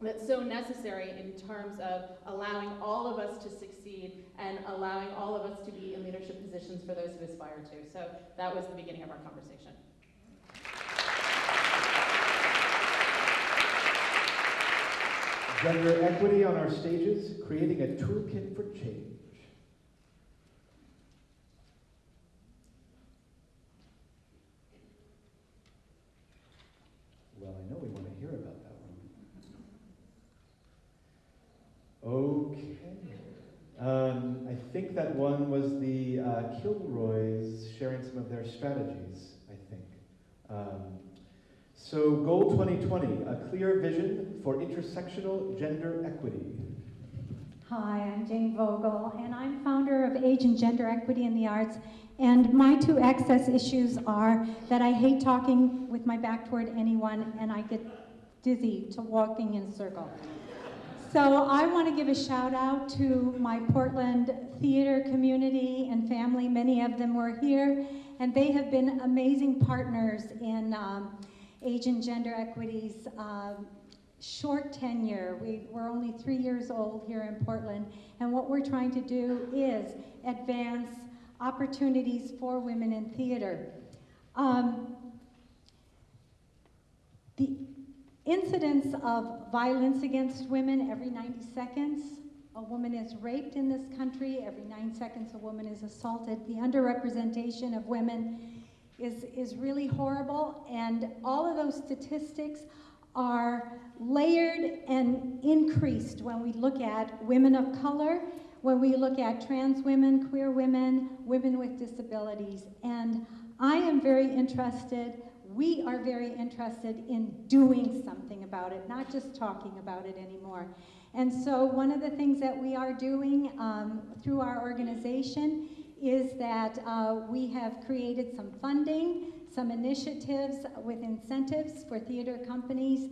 that's so necessary in terms of allowing all of us to succeed and allowing all of us to be in leadership positions for those who aspire to. So that was the beginning of our conversation. Gender equity on our stages, creating a toolkit for change. Well, I know we want to hear about that one. Okay. Um, I think that one was the uh, Kilroys sharing some of their strategies, I think. Um, so Goal 2020, a clear vision for intersectional gender equity. Hi, I'm Jane Vogel, and I'm founder of Age and Gender Equity in the Arts. And my two access issues are that I hate talking with my back toward anyone, and I get dizzy to walking in a circle. So I want to give a shout out to my Portland theater community and family. Many of them were here, and they have been amazing partners in um, age and gender equities um, short tenure. We, we're only three years old here in Portland, and what we're trying to do is advance opportunities for women in theater. Um, The incidence of violence against women every 90 seconds, a woman is raped in this country, every nine seconds a woman is assaulted. The underrepresentation of women is, is really horrible, and all of those statistics are layered and increased when we look at women of color, when we look at trans women, queer women, women with disabilities. And I am very interested, we are very interested in doing something about it, not just talking about it anymore. And so one of the things that we are doing um, through our organization is that uh, we have created some funding, some initiatives with incentives for theater companies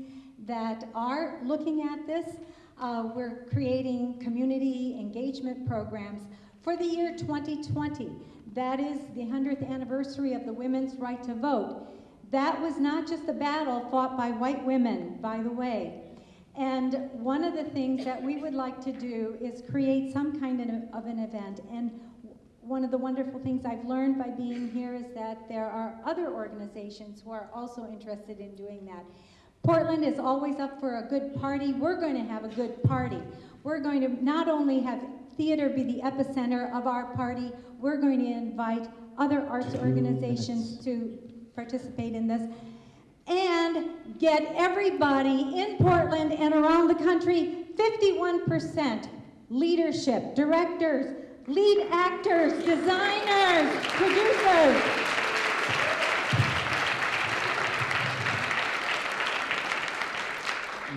that are looking at this. Uh, we're creating community engagement programs for the year 2020. That is the 100th anniversary of the women's right to vote. That was not just a battle fought by white women, by the way. And one of the things that we would like to do is create some kind of, of an event. And one of the wonderful things I've learned by being here is that there are other organizations who are also interested in doing that. Portland is always up for a good party. We're going to have a good party. We're going to not only have theater be the epicenter of our party, we're going to invite other arts organizations to participate in this and get everybody in Portland and around the country 51% leadership, directors, lead actors, designers, producers.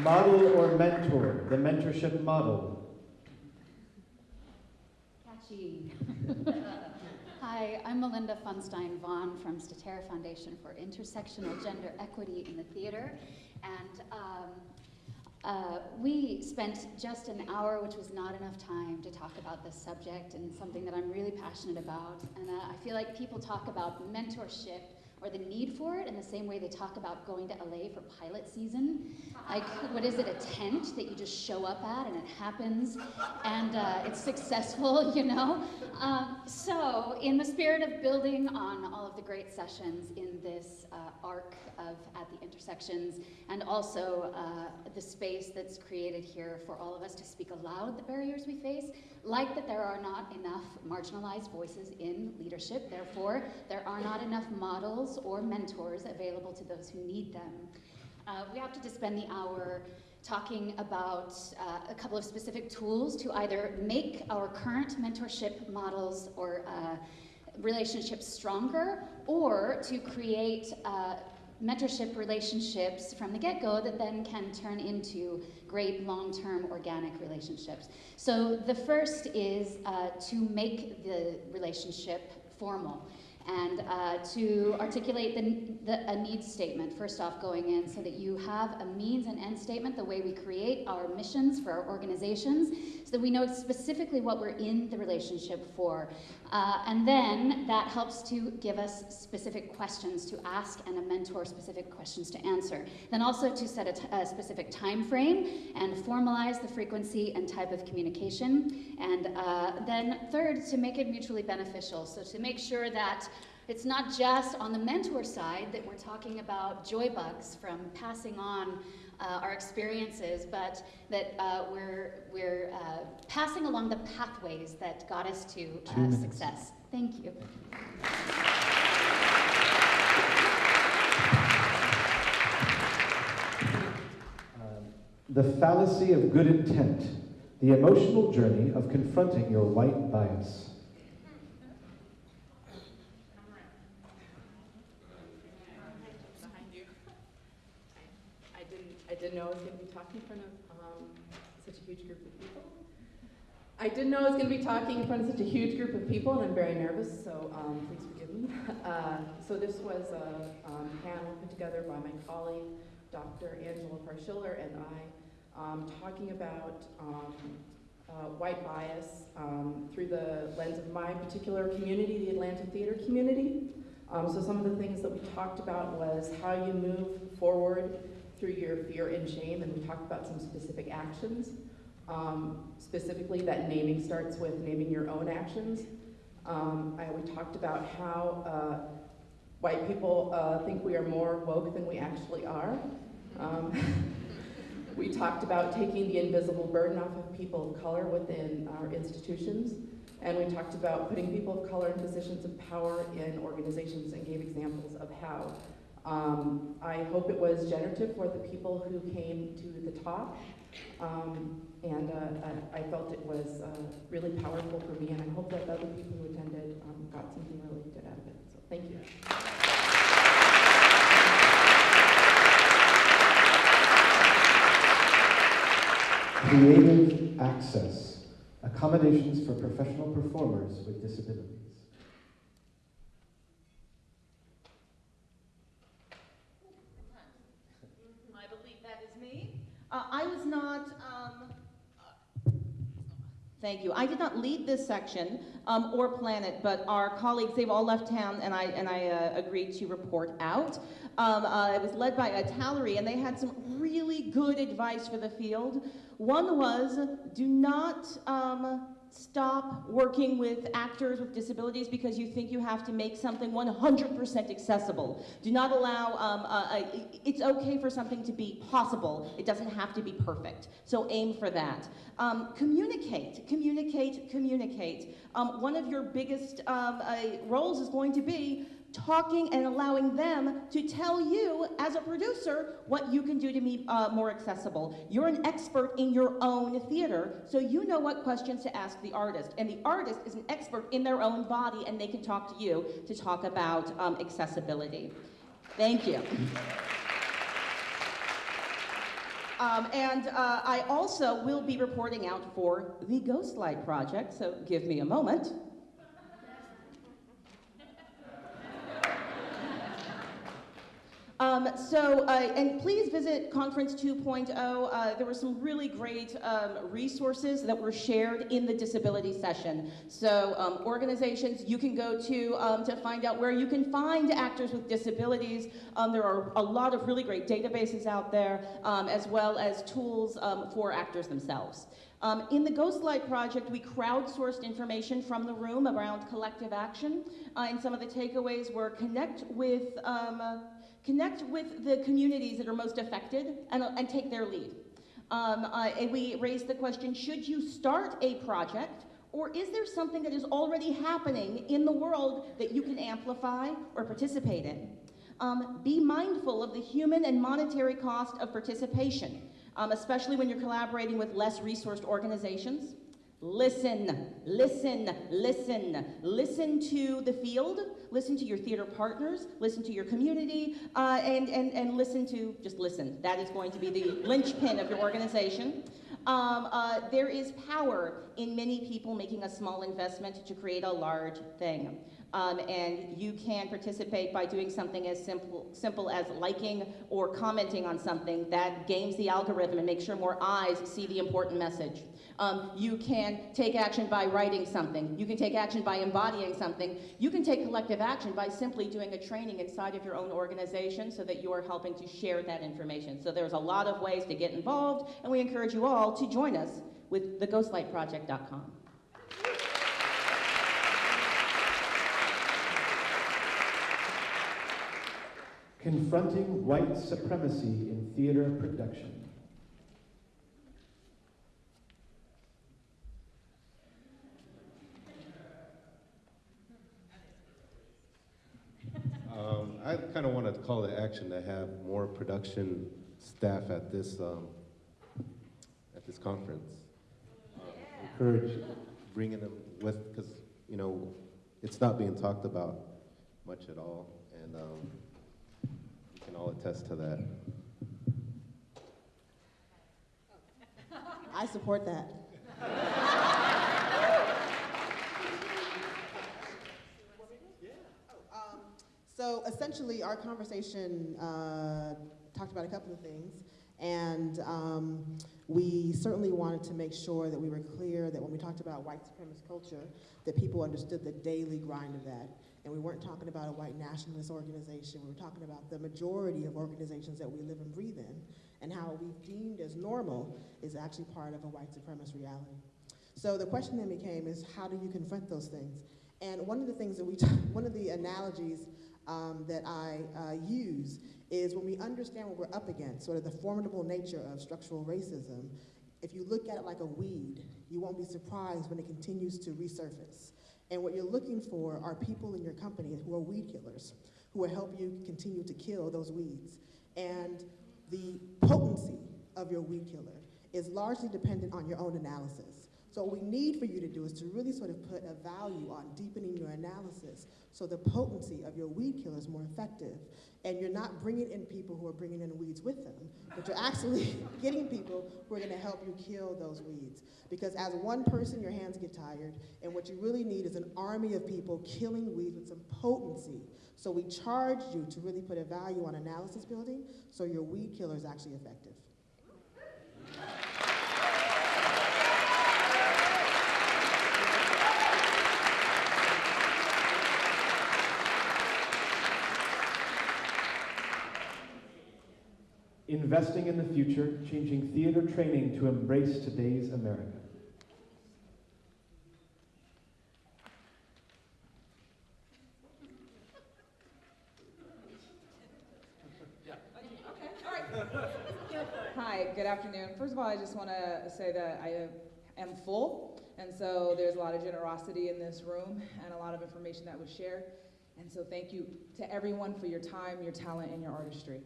Model or mentor, the mentorship model. Catchy. Hi, I'm Melinda Pfundstein Vaughn from Statera Foundation for Intersectional Gender Equity in the Theater. And um, uh, we spent just an hour, which was not enough time, to talk about this subject and something that I'm really passionate about. And uh, I feel like people talk about mentorship or the need for it in the same way they talk about going to LA for pilot season. Like, what is it, a tent that you just show up at and it happens and uh, it's successful, you know? Um, so, in the spirit of building on all of the great sessions in this uh, arc of At the Intersections and also uh, the space that's created here for all of us to speak aloud the barriers we face, like that there are not enough marginalized voices in leadership, therefore, there are not enough models or mentors available to those who need them. Uh, we opted to spend the hour talking about uh, a couple of specific tools to either make our current mentorship models or uh, relationships stronger or to create uh, mentorship relationships from the get-go that then can turn into great long-term organic relationships. So the first is uh, to make the relationship formal and uh, to articulate the, the, a needs statement, first off going in, so that you have a means and end statement, the way we create our missions for our organizations, so that we know specifically what we're in the relationship for. Uh, and then that helps to give us specific questions to ask and a mentor specific questions to answer. Then also to set a, specific time frame and formalize the frequency and type of communication. And uh, then third, to make it mutually beneficial. So to make sure that it's not just on the mentor side that we're talking about joy bugs from passing on uh, our experiences, but that uh, we're, we're uh, passing along the pathways that got us to uh, success. Thank you. Um, the fallacy of good intent, the emotional journey of confronting your white bias. Didn't know I was going to be talking in front of um, such a huge group of people. I didn't know I was going to be talking in front of such a huge group of people, and I'm very nervous, so um, please forgive me. Uh, so this was a um, panel put together by my colleague, Dr. Angela Farr Schiller, and I, um, talking about um, uh, white bias um, through the lens of my particular community, the Atlanta theater community. so some of the things that we talked about was how you move forward through your fear and shame, and we talked about some specific actions. Um, specifically, that naming starts with naming your own actions. Um, I, we talked about how uh, white people uh, think we are more woke than we actually are, Um, we talked about taking the invisible burden off of people of color within our institutions. And we talked about putting people of color in positions of power in organizations and gave examples of how. Um, I hope it was generative for the people who came to the talk. Um, and uh, I, felt it was uh, really powerful for me, and I hope that other people who attended um, got something really good out of it. So thank you. Creative access, accommodations for professional performers with disabilities. I believe that is me. Uh, I was not, um, thank you. I did not lead this section um, or plan it, but our colleagues, they've all left town and I, and I uh, agreed to report out. Um, uh, it was led by a Tallery and they had some really good advice for the field. One was do not um, stop working with actors with disabilities because you think you have to make something 100% accessible. Do not allow, um, uh, uh, it's okay for something to be possible. It doesn't have to be perfect. So aim for that. Um, communicate, communicate, communicate. Um, one of your biggest um, uh, roles is going to be talking and allowing them to tell you, as a producer, what you can do to be uh, more accessible. You're an expert in your own theater, so you know what questions to ask the artist. And the artist is an expert in their own body, and they can talk to you to talk about um, accessibility. Thank you. Um, and uh, I also will be reporting out for the Ghostlight Project, so give me a moment. Um, so, uh, and please visit Conference 2.0. Uh, there were some really great um, resources that were shared in the disability session. So, um, organizations you can go to um, to find out where you can find actors with disabilities. Um, there are a lot of really great databases out there, um, as well as tools for actors themselves. Um, in the Ghostlight Project, we crowdsourced information from the room around collective action, uh, and some of the takeaways were connect with um, connect with the communities that are most affected and, and take their lead. Um, uh, and we raised the question, should you start a project or is there something that is already happening in the world that you can amplify or participate in? Um, be mindful of the human and monetary cost of participation, um, especially when you're collaborating with less resourced organizations. Listen, listen, listen. Listen to the field, listen to your theater partners, listen to your community, uh, and, and, and listen to, just listen. That is going to be the linchpin of your organization. Um, uh, there is power in many people making a small investment to create a large thing. Um, and you can participate by doing something as simple, simple as liking or commenting on something that games the algorithm and makes sure more eyes see the important message. Um, you can take action by writing something. You can take action by embodying something. You can take collective action by simply doing a training inside of your own organization so that you are helping to share that information. So there's a lot of ways to get involved, and we encourage you all to join us with theghostlightproject.com. Confronting white supremacy in theater production. Um, I kind of want to call to action to have more production staff at this um, at this conference. Um, encourage bringing them with because you know it's not being talked about much at all, and can all attest to that. I support that. So essentially, our conversation uh, talked about a couple of things, and um, we certainly wanted to make sure that we were clear that when we talked about white supremacist culture, that people understood the daily grind of that. And we weren't talking about a white nationalist organization. We were talking about the majority of organizations that we live and breathe in, and how we deemed as normal is actually part of a white supremacist reality. So the question then became is how do you confront those things? And one of the things that we, one of the analogies um, that I uh, use is when we understand what we're up against, sort of the formidable nature of structural racism, if you look at it like a weed, you won't be surprised when it continues to resurface. And what you're looking for are people in your company who are weed killers, who will help you continue to kill those weeds. And the potency of your weed killer is largely dependent on your own analysis. So what we need for you to do is to really sort of put a value on deepening your analysis so the potency of your weed killer is more effective. And you're not bringing in people who are bringing in weeds with them, but you're actually getting people who are gonna help you kill those weeds. Because as one person, your hands get tired, and what you really need is an army of people killing weeds with some potency. So we charge you to really put a value on analysis building so your weed killer is actually effective. Investing in the future, changing theater training to embrace today's America. Hi, good afternoon. First of all, I just want to say that I am full, and so there's a lot of generosity in this room and a lot of information that was shared. And so thank you to everyone for your time, your talent, and your artistry.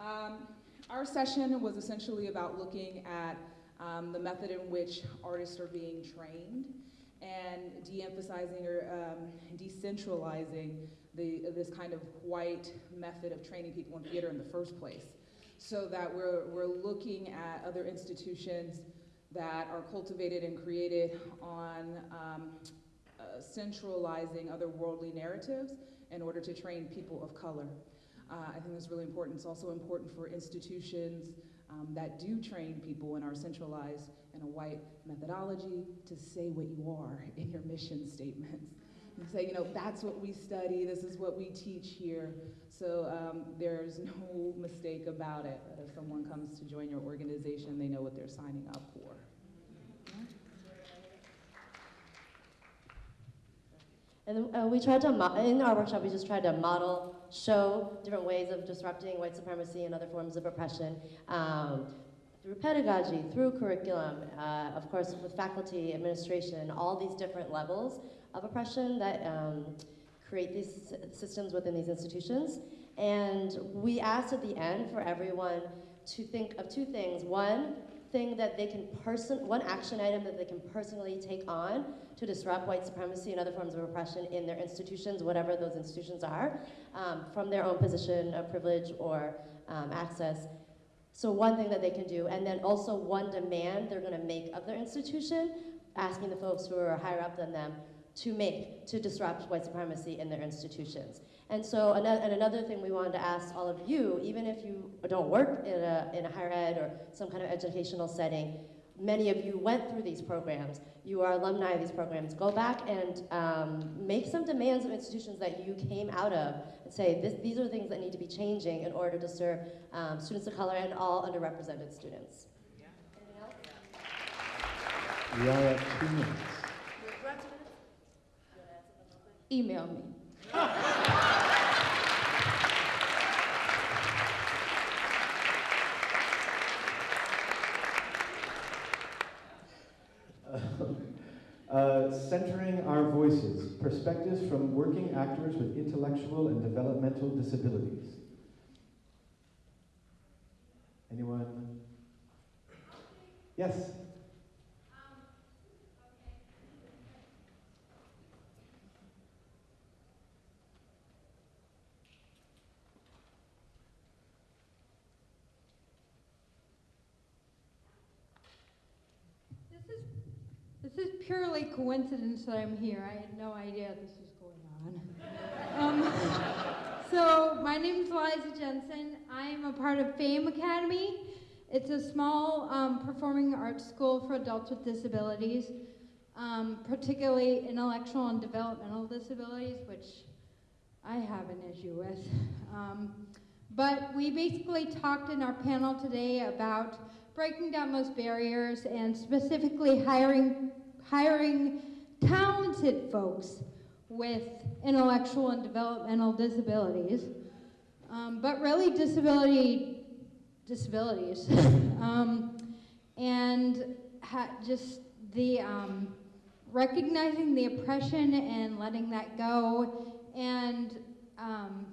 Um, our session was essentially about looking at um, the method in which artists are being trained and de-emphasizing or um, decentralizing the, this kind of white method of training people in theater in the first place so that we're, we're looking at other institutions that are cultivated and created on um, uh, centralizing other worldly narratives in order to train people of color. Uh, I think that's really important. It's also important for institutions um, that do train people and are centralized in a white methodology to say what you are in your mission statements. And say, you know, that's what we study, this is what we teach here. So um, there's no mistake about it if someone comes to join your organization, they know what they're signing up for. And uh, we tried to, in our workshop, we just tried to model, show different ways of disrupting white supremacy and other forms of oppression um, through pedagogy, through curriculum, uh, of course, with faculty, administration, all these different levels of oppression that um, create these systems within these institutions. And we asked at the end for everyone to think of two things. One thing that they can person, one action item that they can personally take on to disrupt white supremacy and other forms of oppression in their institutions, whatever those institutions are, um, from their own position of privilege or um, access. So one thing that they can do, and then also one demand they're gonna make of their institution, asking the folks who are higher up than them to make to disrupt white supremacy in their institutions. And so another, and another thing we wanted to ask all of you, even if you don't work in a, in a higher ed or some kind of educational setting, many of you went through these programs. You are alumni of these programs. Go back and um, make some demands of institutions that you came out of and say, this, these are things that need to be changing in order to serve um, students of color and all underrepresented students. We are at two minutes. Email me. Uh, centering our voices, perspectives from working actors with intellectual and developmental disabilities. Anyone? Yes? This is purely coincidence that I'm here. I had no idea this was going on. Um, so my name is Liza Jensen. I am a part of Fame Academy. It's a small um, performing arts school for adults with disabilities, um, particularly intellectual and developmental disabilities, which I have an issue with. Um, but we basically talked in our panel today about breaking down those barriers and specifically hiring, hiring talented folks with intellectual and developmental disabilities. um, but really disability disabilities, um, and just the um, recognizing the oppression and letting that go, and um,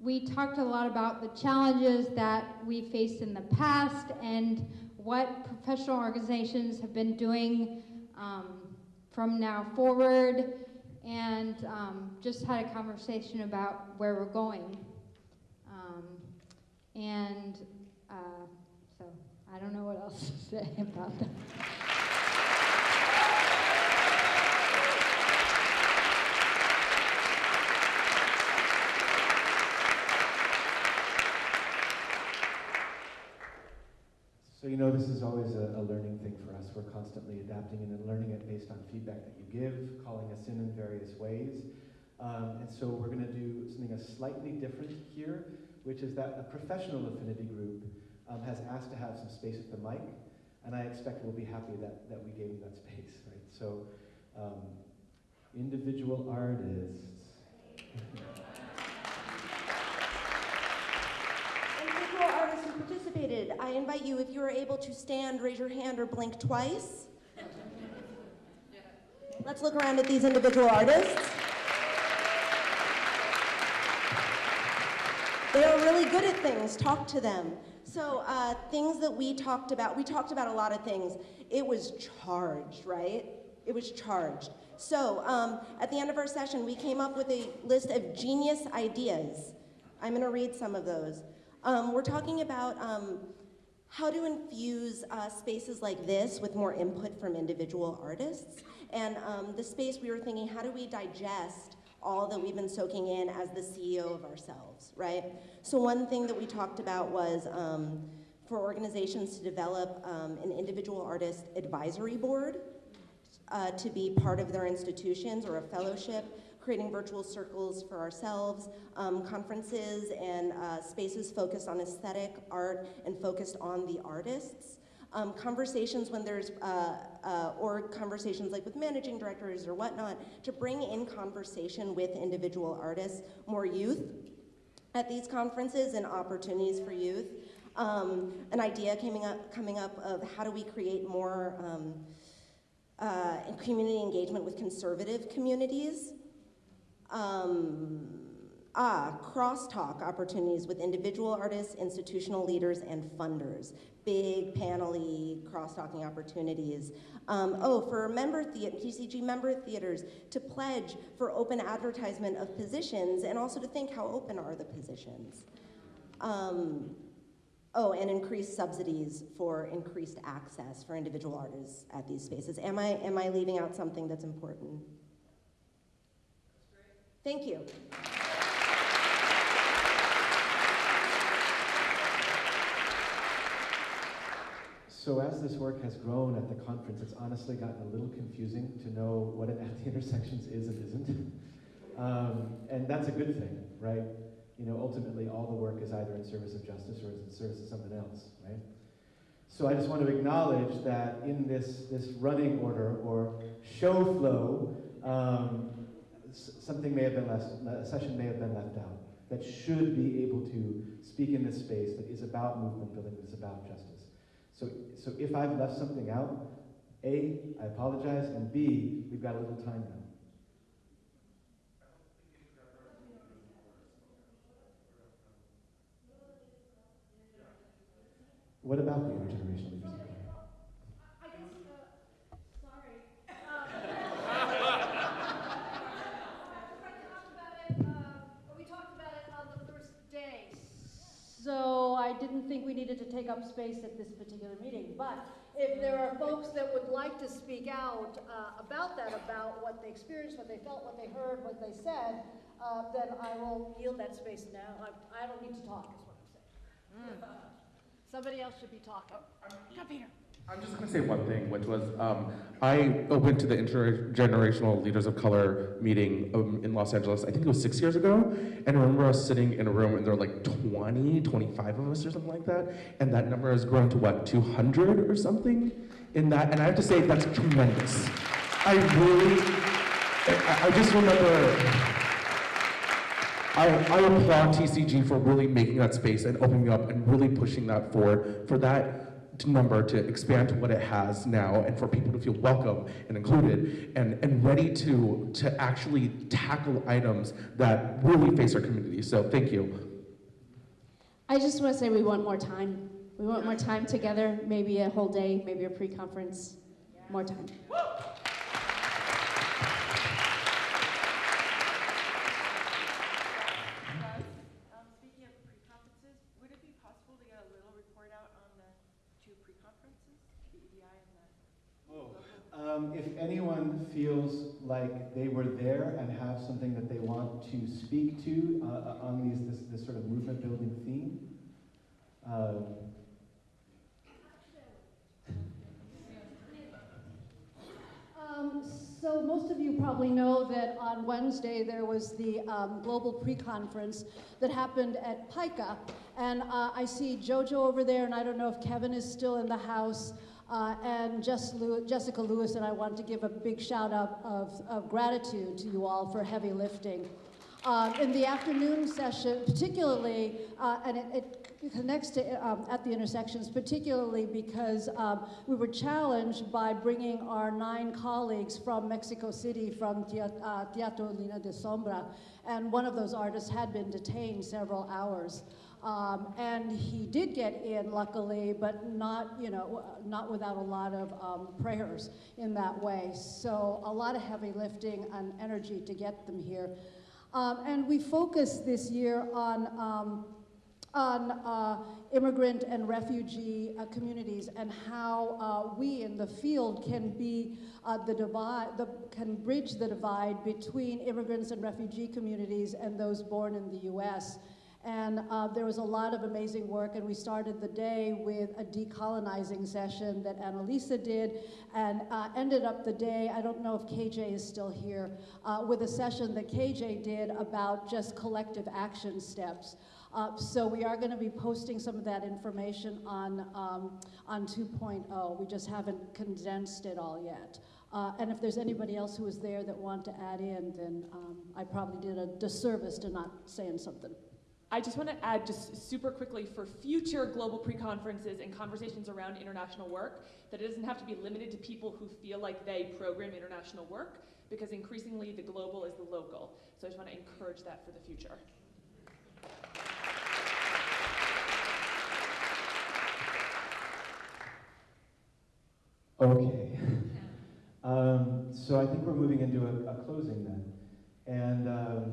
we talked a lot about the challenges that we faced in the past and what professional organizations have been doing um, from now forward, and um, just had a conversation about where we're going. Um, and uh, so I don't know what else to say about that. So you know this is always a, a learning thing for us. We're constantly adapting and learning it based on feedback that you give, calling us in in various ways. Um, and so we're going to do something a slightly different here, which is that a professional affinity group um, has asked to have some space at the mic, and I expect we'll be happy that, that we gave them that space, right? So um, individual artists. Individual artists who participated, I invite you, if you are able to stand, raise your hand or blink twice. Let's look around at these individual artists. They are really good at things. Talk to them. So, uh, things that we talked about, we talked about a lot of things. It was charged, right? It was charged. So, um, at the end of our session, we came up with a list of genius ideas. I'm going to read some of those. Um, we're talking about um, how to infuse uh, spaces like this with more input from individual artists. And um, the space we were thinking, how do we digest all that we've been soaking in as the CEO of ourselves, right? So one thing that we talked about was um, for organizations to develop um, an individual artist advisory board uh, to be part of their institutions or a fellowship, creating virtual circles for ourselves, um, conferences and uh, spaces focused on aesthetic, art, and focused on the artists. Um, conversations when there's, uh, uh, or conversations like with managing directors or whatnot, to bring in conversation with individual artists, more youth at these conferences and opportunities for youth. Um, an idea coming up, coming up of how do we create more um, uh, community engagement with conservative communities. Um, ah, crosstalk opportunities with individual artists, institutional leaders, and funders. Big panel-y cross-talking opportunities. Um, oh, for member TCG member theaters to pledge for open advertisement of positions and also to think how open are the positions. Um, oh, and increased subsidies for increased access for individual artists at these spaces. Am I, am I leaving out something that's important? Thank you. So as this work has grown at the conference, it's honestly gotten a little confusing to know what an at the intersections is and isn't. Um, and that's a good thing, right? You know, ultimately all the work is either in service of justice or is in service of something else, right? So I just want to acknowledge that in this, this running order or show flow, um, something may have been left, a session may have been left out that should be able to speak in this space that is about movement building, that is about justice. So, so if I've left something out, A, I apologize, and B, we've got a little time now. What about the intergenerational leaders? So I didn't think we needed to take up space at this particular meeting. But if there are folks that would like to speak out uh, about that, about what they experienced, what they felt, what they heard, what they said, uh, then I will yield that space now. I, I don't need to talk, is what I'm saying. Somebody else should be talking. Come here. I'm just going to say one thing, which was um, I went to the Intergenerational Leaders of Color meeting um, in Los Angeles, I think it was six years ago, and I remember us sitting in a room and there were like 20, 25 of us or something like that, and that number has grown to what, 200 or something in that, and I have to say that's tremendous. I really, I, I just remember I, I applaud TCG for really making that space and opening up and really pushing that forward for that number to expand to what it has now and for people to feel welcome and included and, and ready to, to actually tackle items that really face our community. So thank you. I just want to say we want more time. We want more time together, maybe a whole day, maybe a pre-conference, more time. Um, speaking of pre-conferences, would it be possible to get a little report out on the two pre-conferences, the EDI and the? Um, if anyone feels like they were there and have something that they want to speak to uh, on these this, this sort of movement building theme, um, Um, so most of you probably know that on Wednesday there was the um, global pre-conference that happened at PICA, and uh, I see JoJo over there, and I don't know if Kevin is still in the house. Uh, and Jess Lew- Jessica Lewis, and I want to give a big shout out of, of gratitude to you all for heavy lifting. Um, in the afternoon session, particularly, uh, and it, it connects to um, at the intersections, particularly because um, we were challenged by bringing our nine colleagues from Mexico City, from uh, Teatro Línea de Sombra, and one of those artists had been detained several hours. Um, and he did get in, luckily, but not, you know, not without a lot of um, prayers in that way. So a lot of heavy lifting and energy to get them here. Um, and we focused this year on, um, on uh, immigrant and refugee uh, communities and how uh, we in the field can be uh, the divide, the, can bridge the divide between immigrants and refugee communities and those born in the U.S. And uh, there was a lot of amazing work, and we started the day with a decolonizing session that Annalisa did, and uh, ended up the day, I don't know if KJ is still here, with a session that KJ did about just collective action steps. Uh, so we are going to be posting some of that information on, um, on 2.0. We just haven't condensed it all yet. Uh, and if there's anybody else who was there that want to add in, then um, I probably did a disservice to not saying something. I just want to add just super quickly for future global pre-conferences and conversations around international work that it doesn't have to be limited to people who feel like they program international work because increasingly the global is the local. So I just want to encourage that for the future. Okay. Um, so I think we're moving into a, a closing then. And um,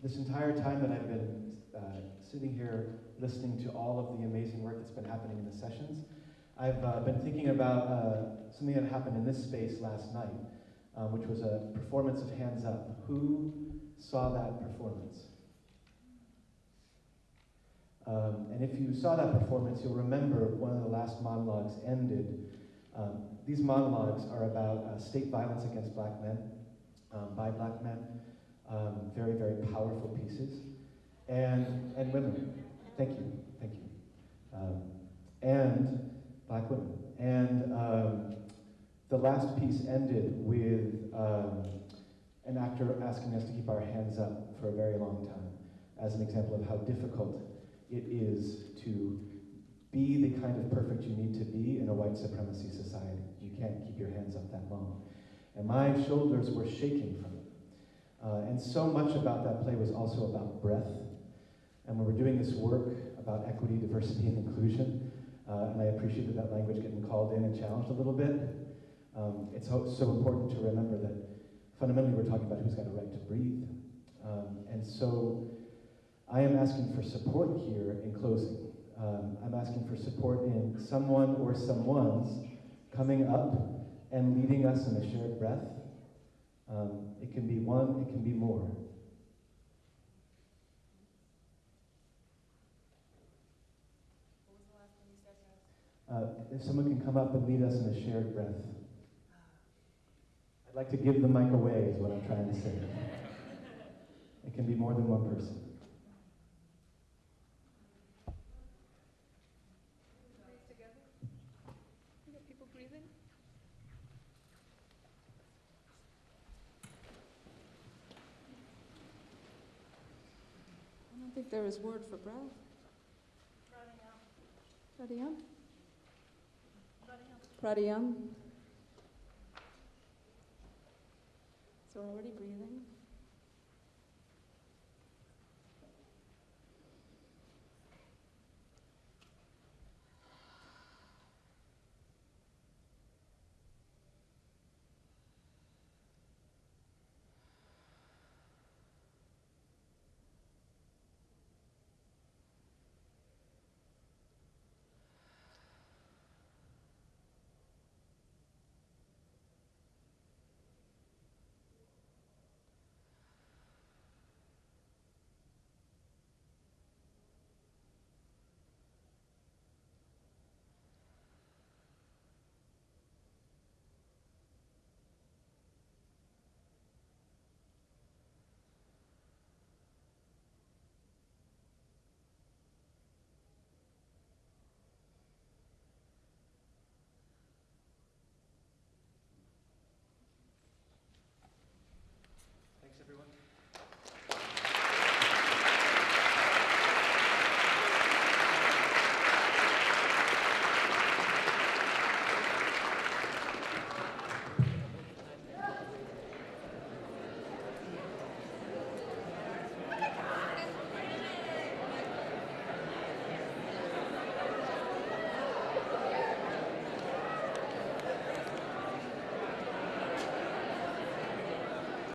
this entire time that I've been uh, sitting here listening to all of the amazing work that's been happening in the sessions, I've uh, been thinking about uh, something that happened in this space last night, uh, which was a performance of Hands Up. Who saw that performance? Um, and if you saw that performance, you'll remember one of the last monologues ended. Um, these monologues are about uh, state violence against black men, um, by black men, um, very, very powerful pieces, and, and women. Thank you, thank you. Um, and black women. And um, the last piece ended with um, an actor asking us to keep our hands up for a very long time, as an example of how difficult it is to be the kind of perfect you need to be in a white supremacy society. You can't keep your hands up that long. And my shoulders were shaking from it. Uh, and so much about that play was also about breath. And when we're doing this work about equity, diversity, and inclusion, uh, and I appreciate that language getting called in and challenged a little bit, um, it's so, so important to remember that fundamentally we're talking about who's got a right to breathe. Um, and so I am asking for support here in closing. Um, I'm asking for support in someone or someone's coming up and leading us in a shared breath. Um, it can be one, it can be more. Uh, if someone can come up and lead us in a shared breath. I'd like to give the mic away, is what I'm trying to say. It can be more than one person. think there is word for breath. Pradiyam? Pradiyam? So we're already breathing.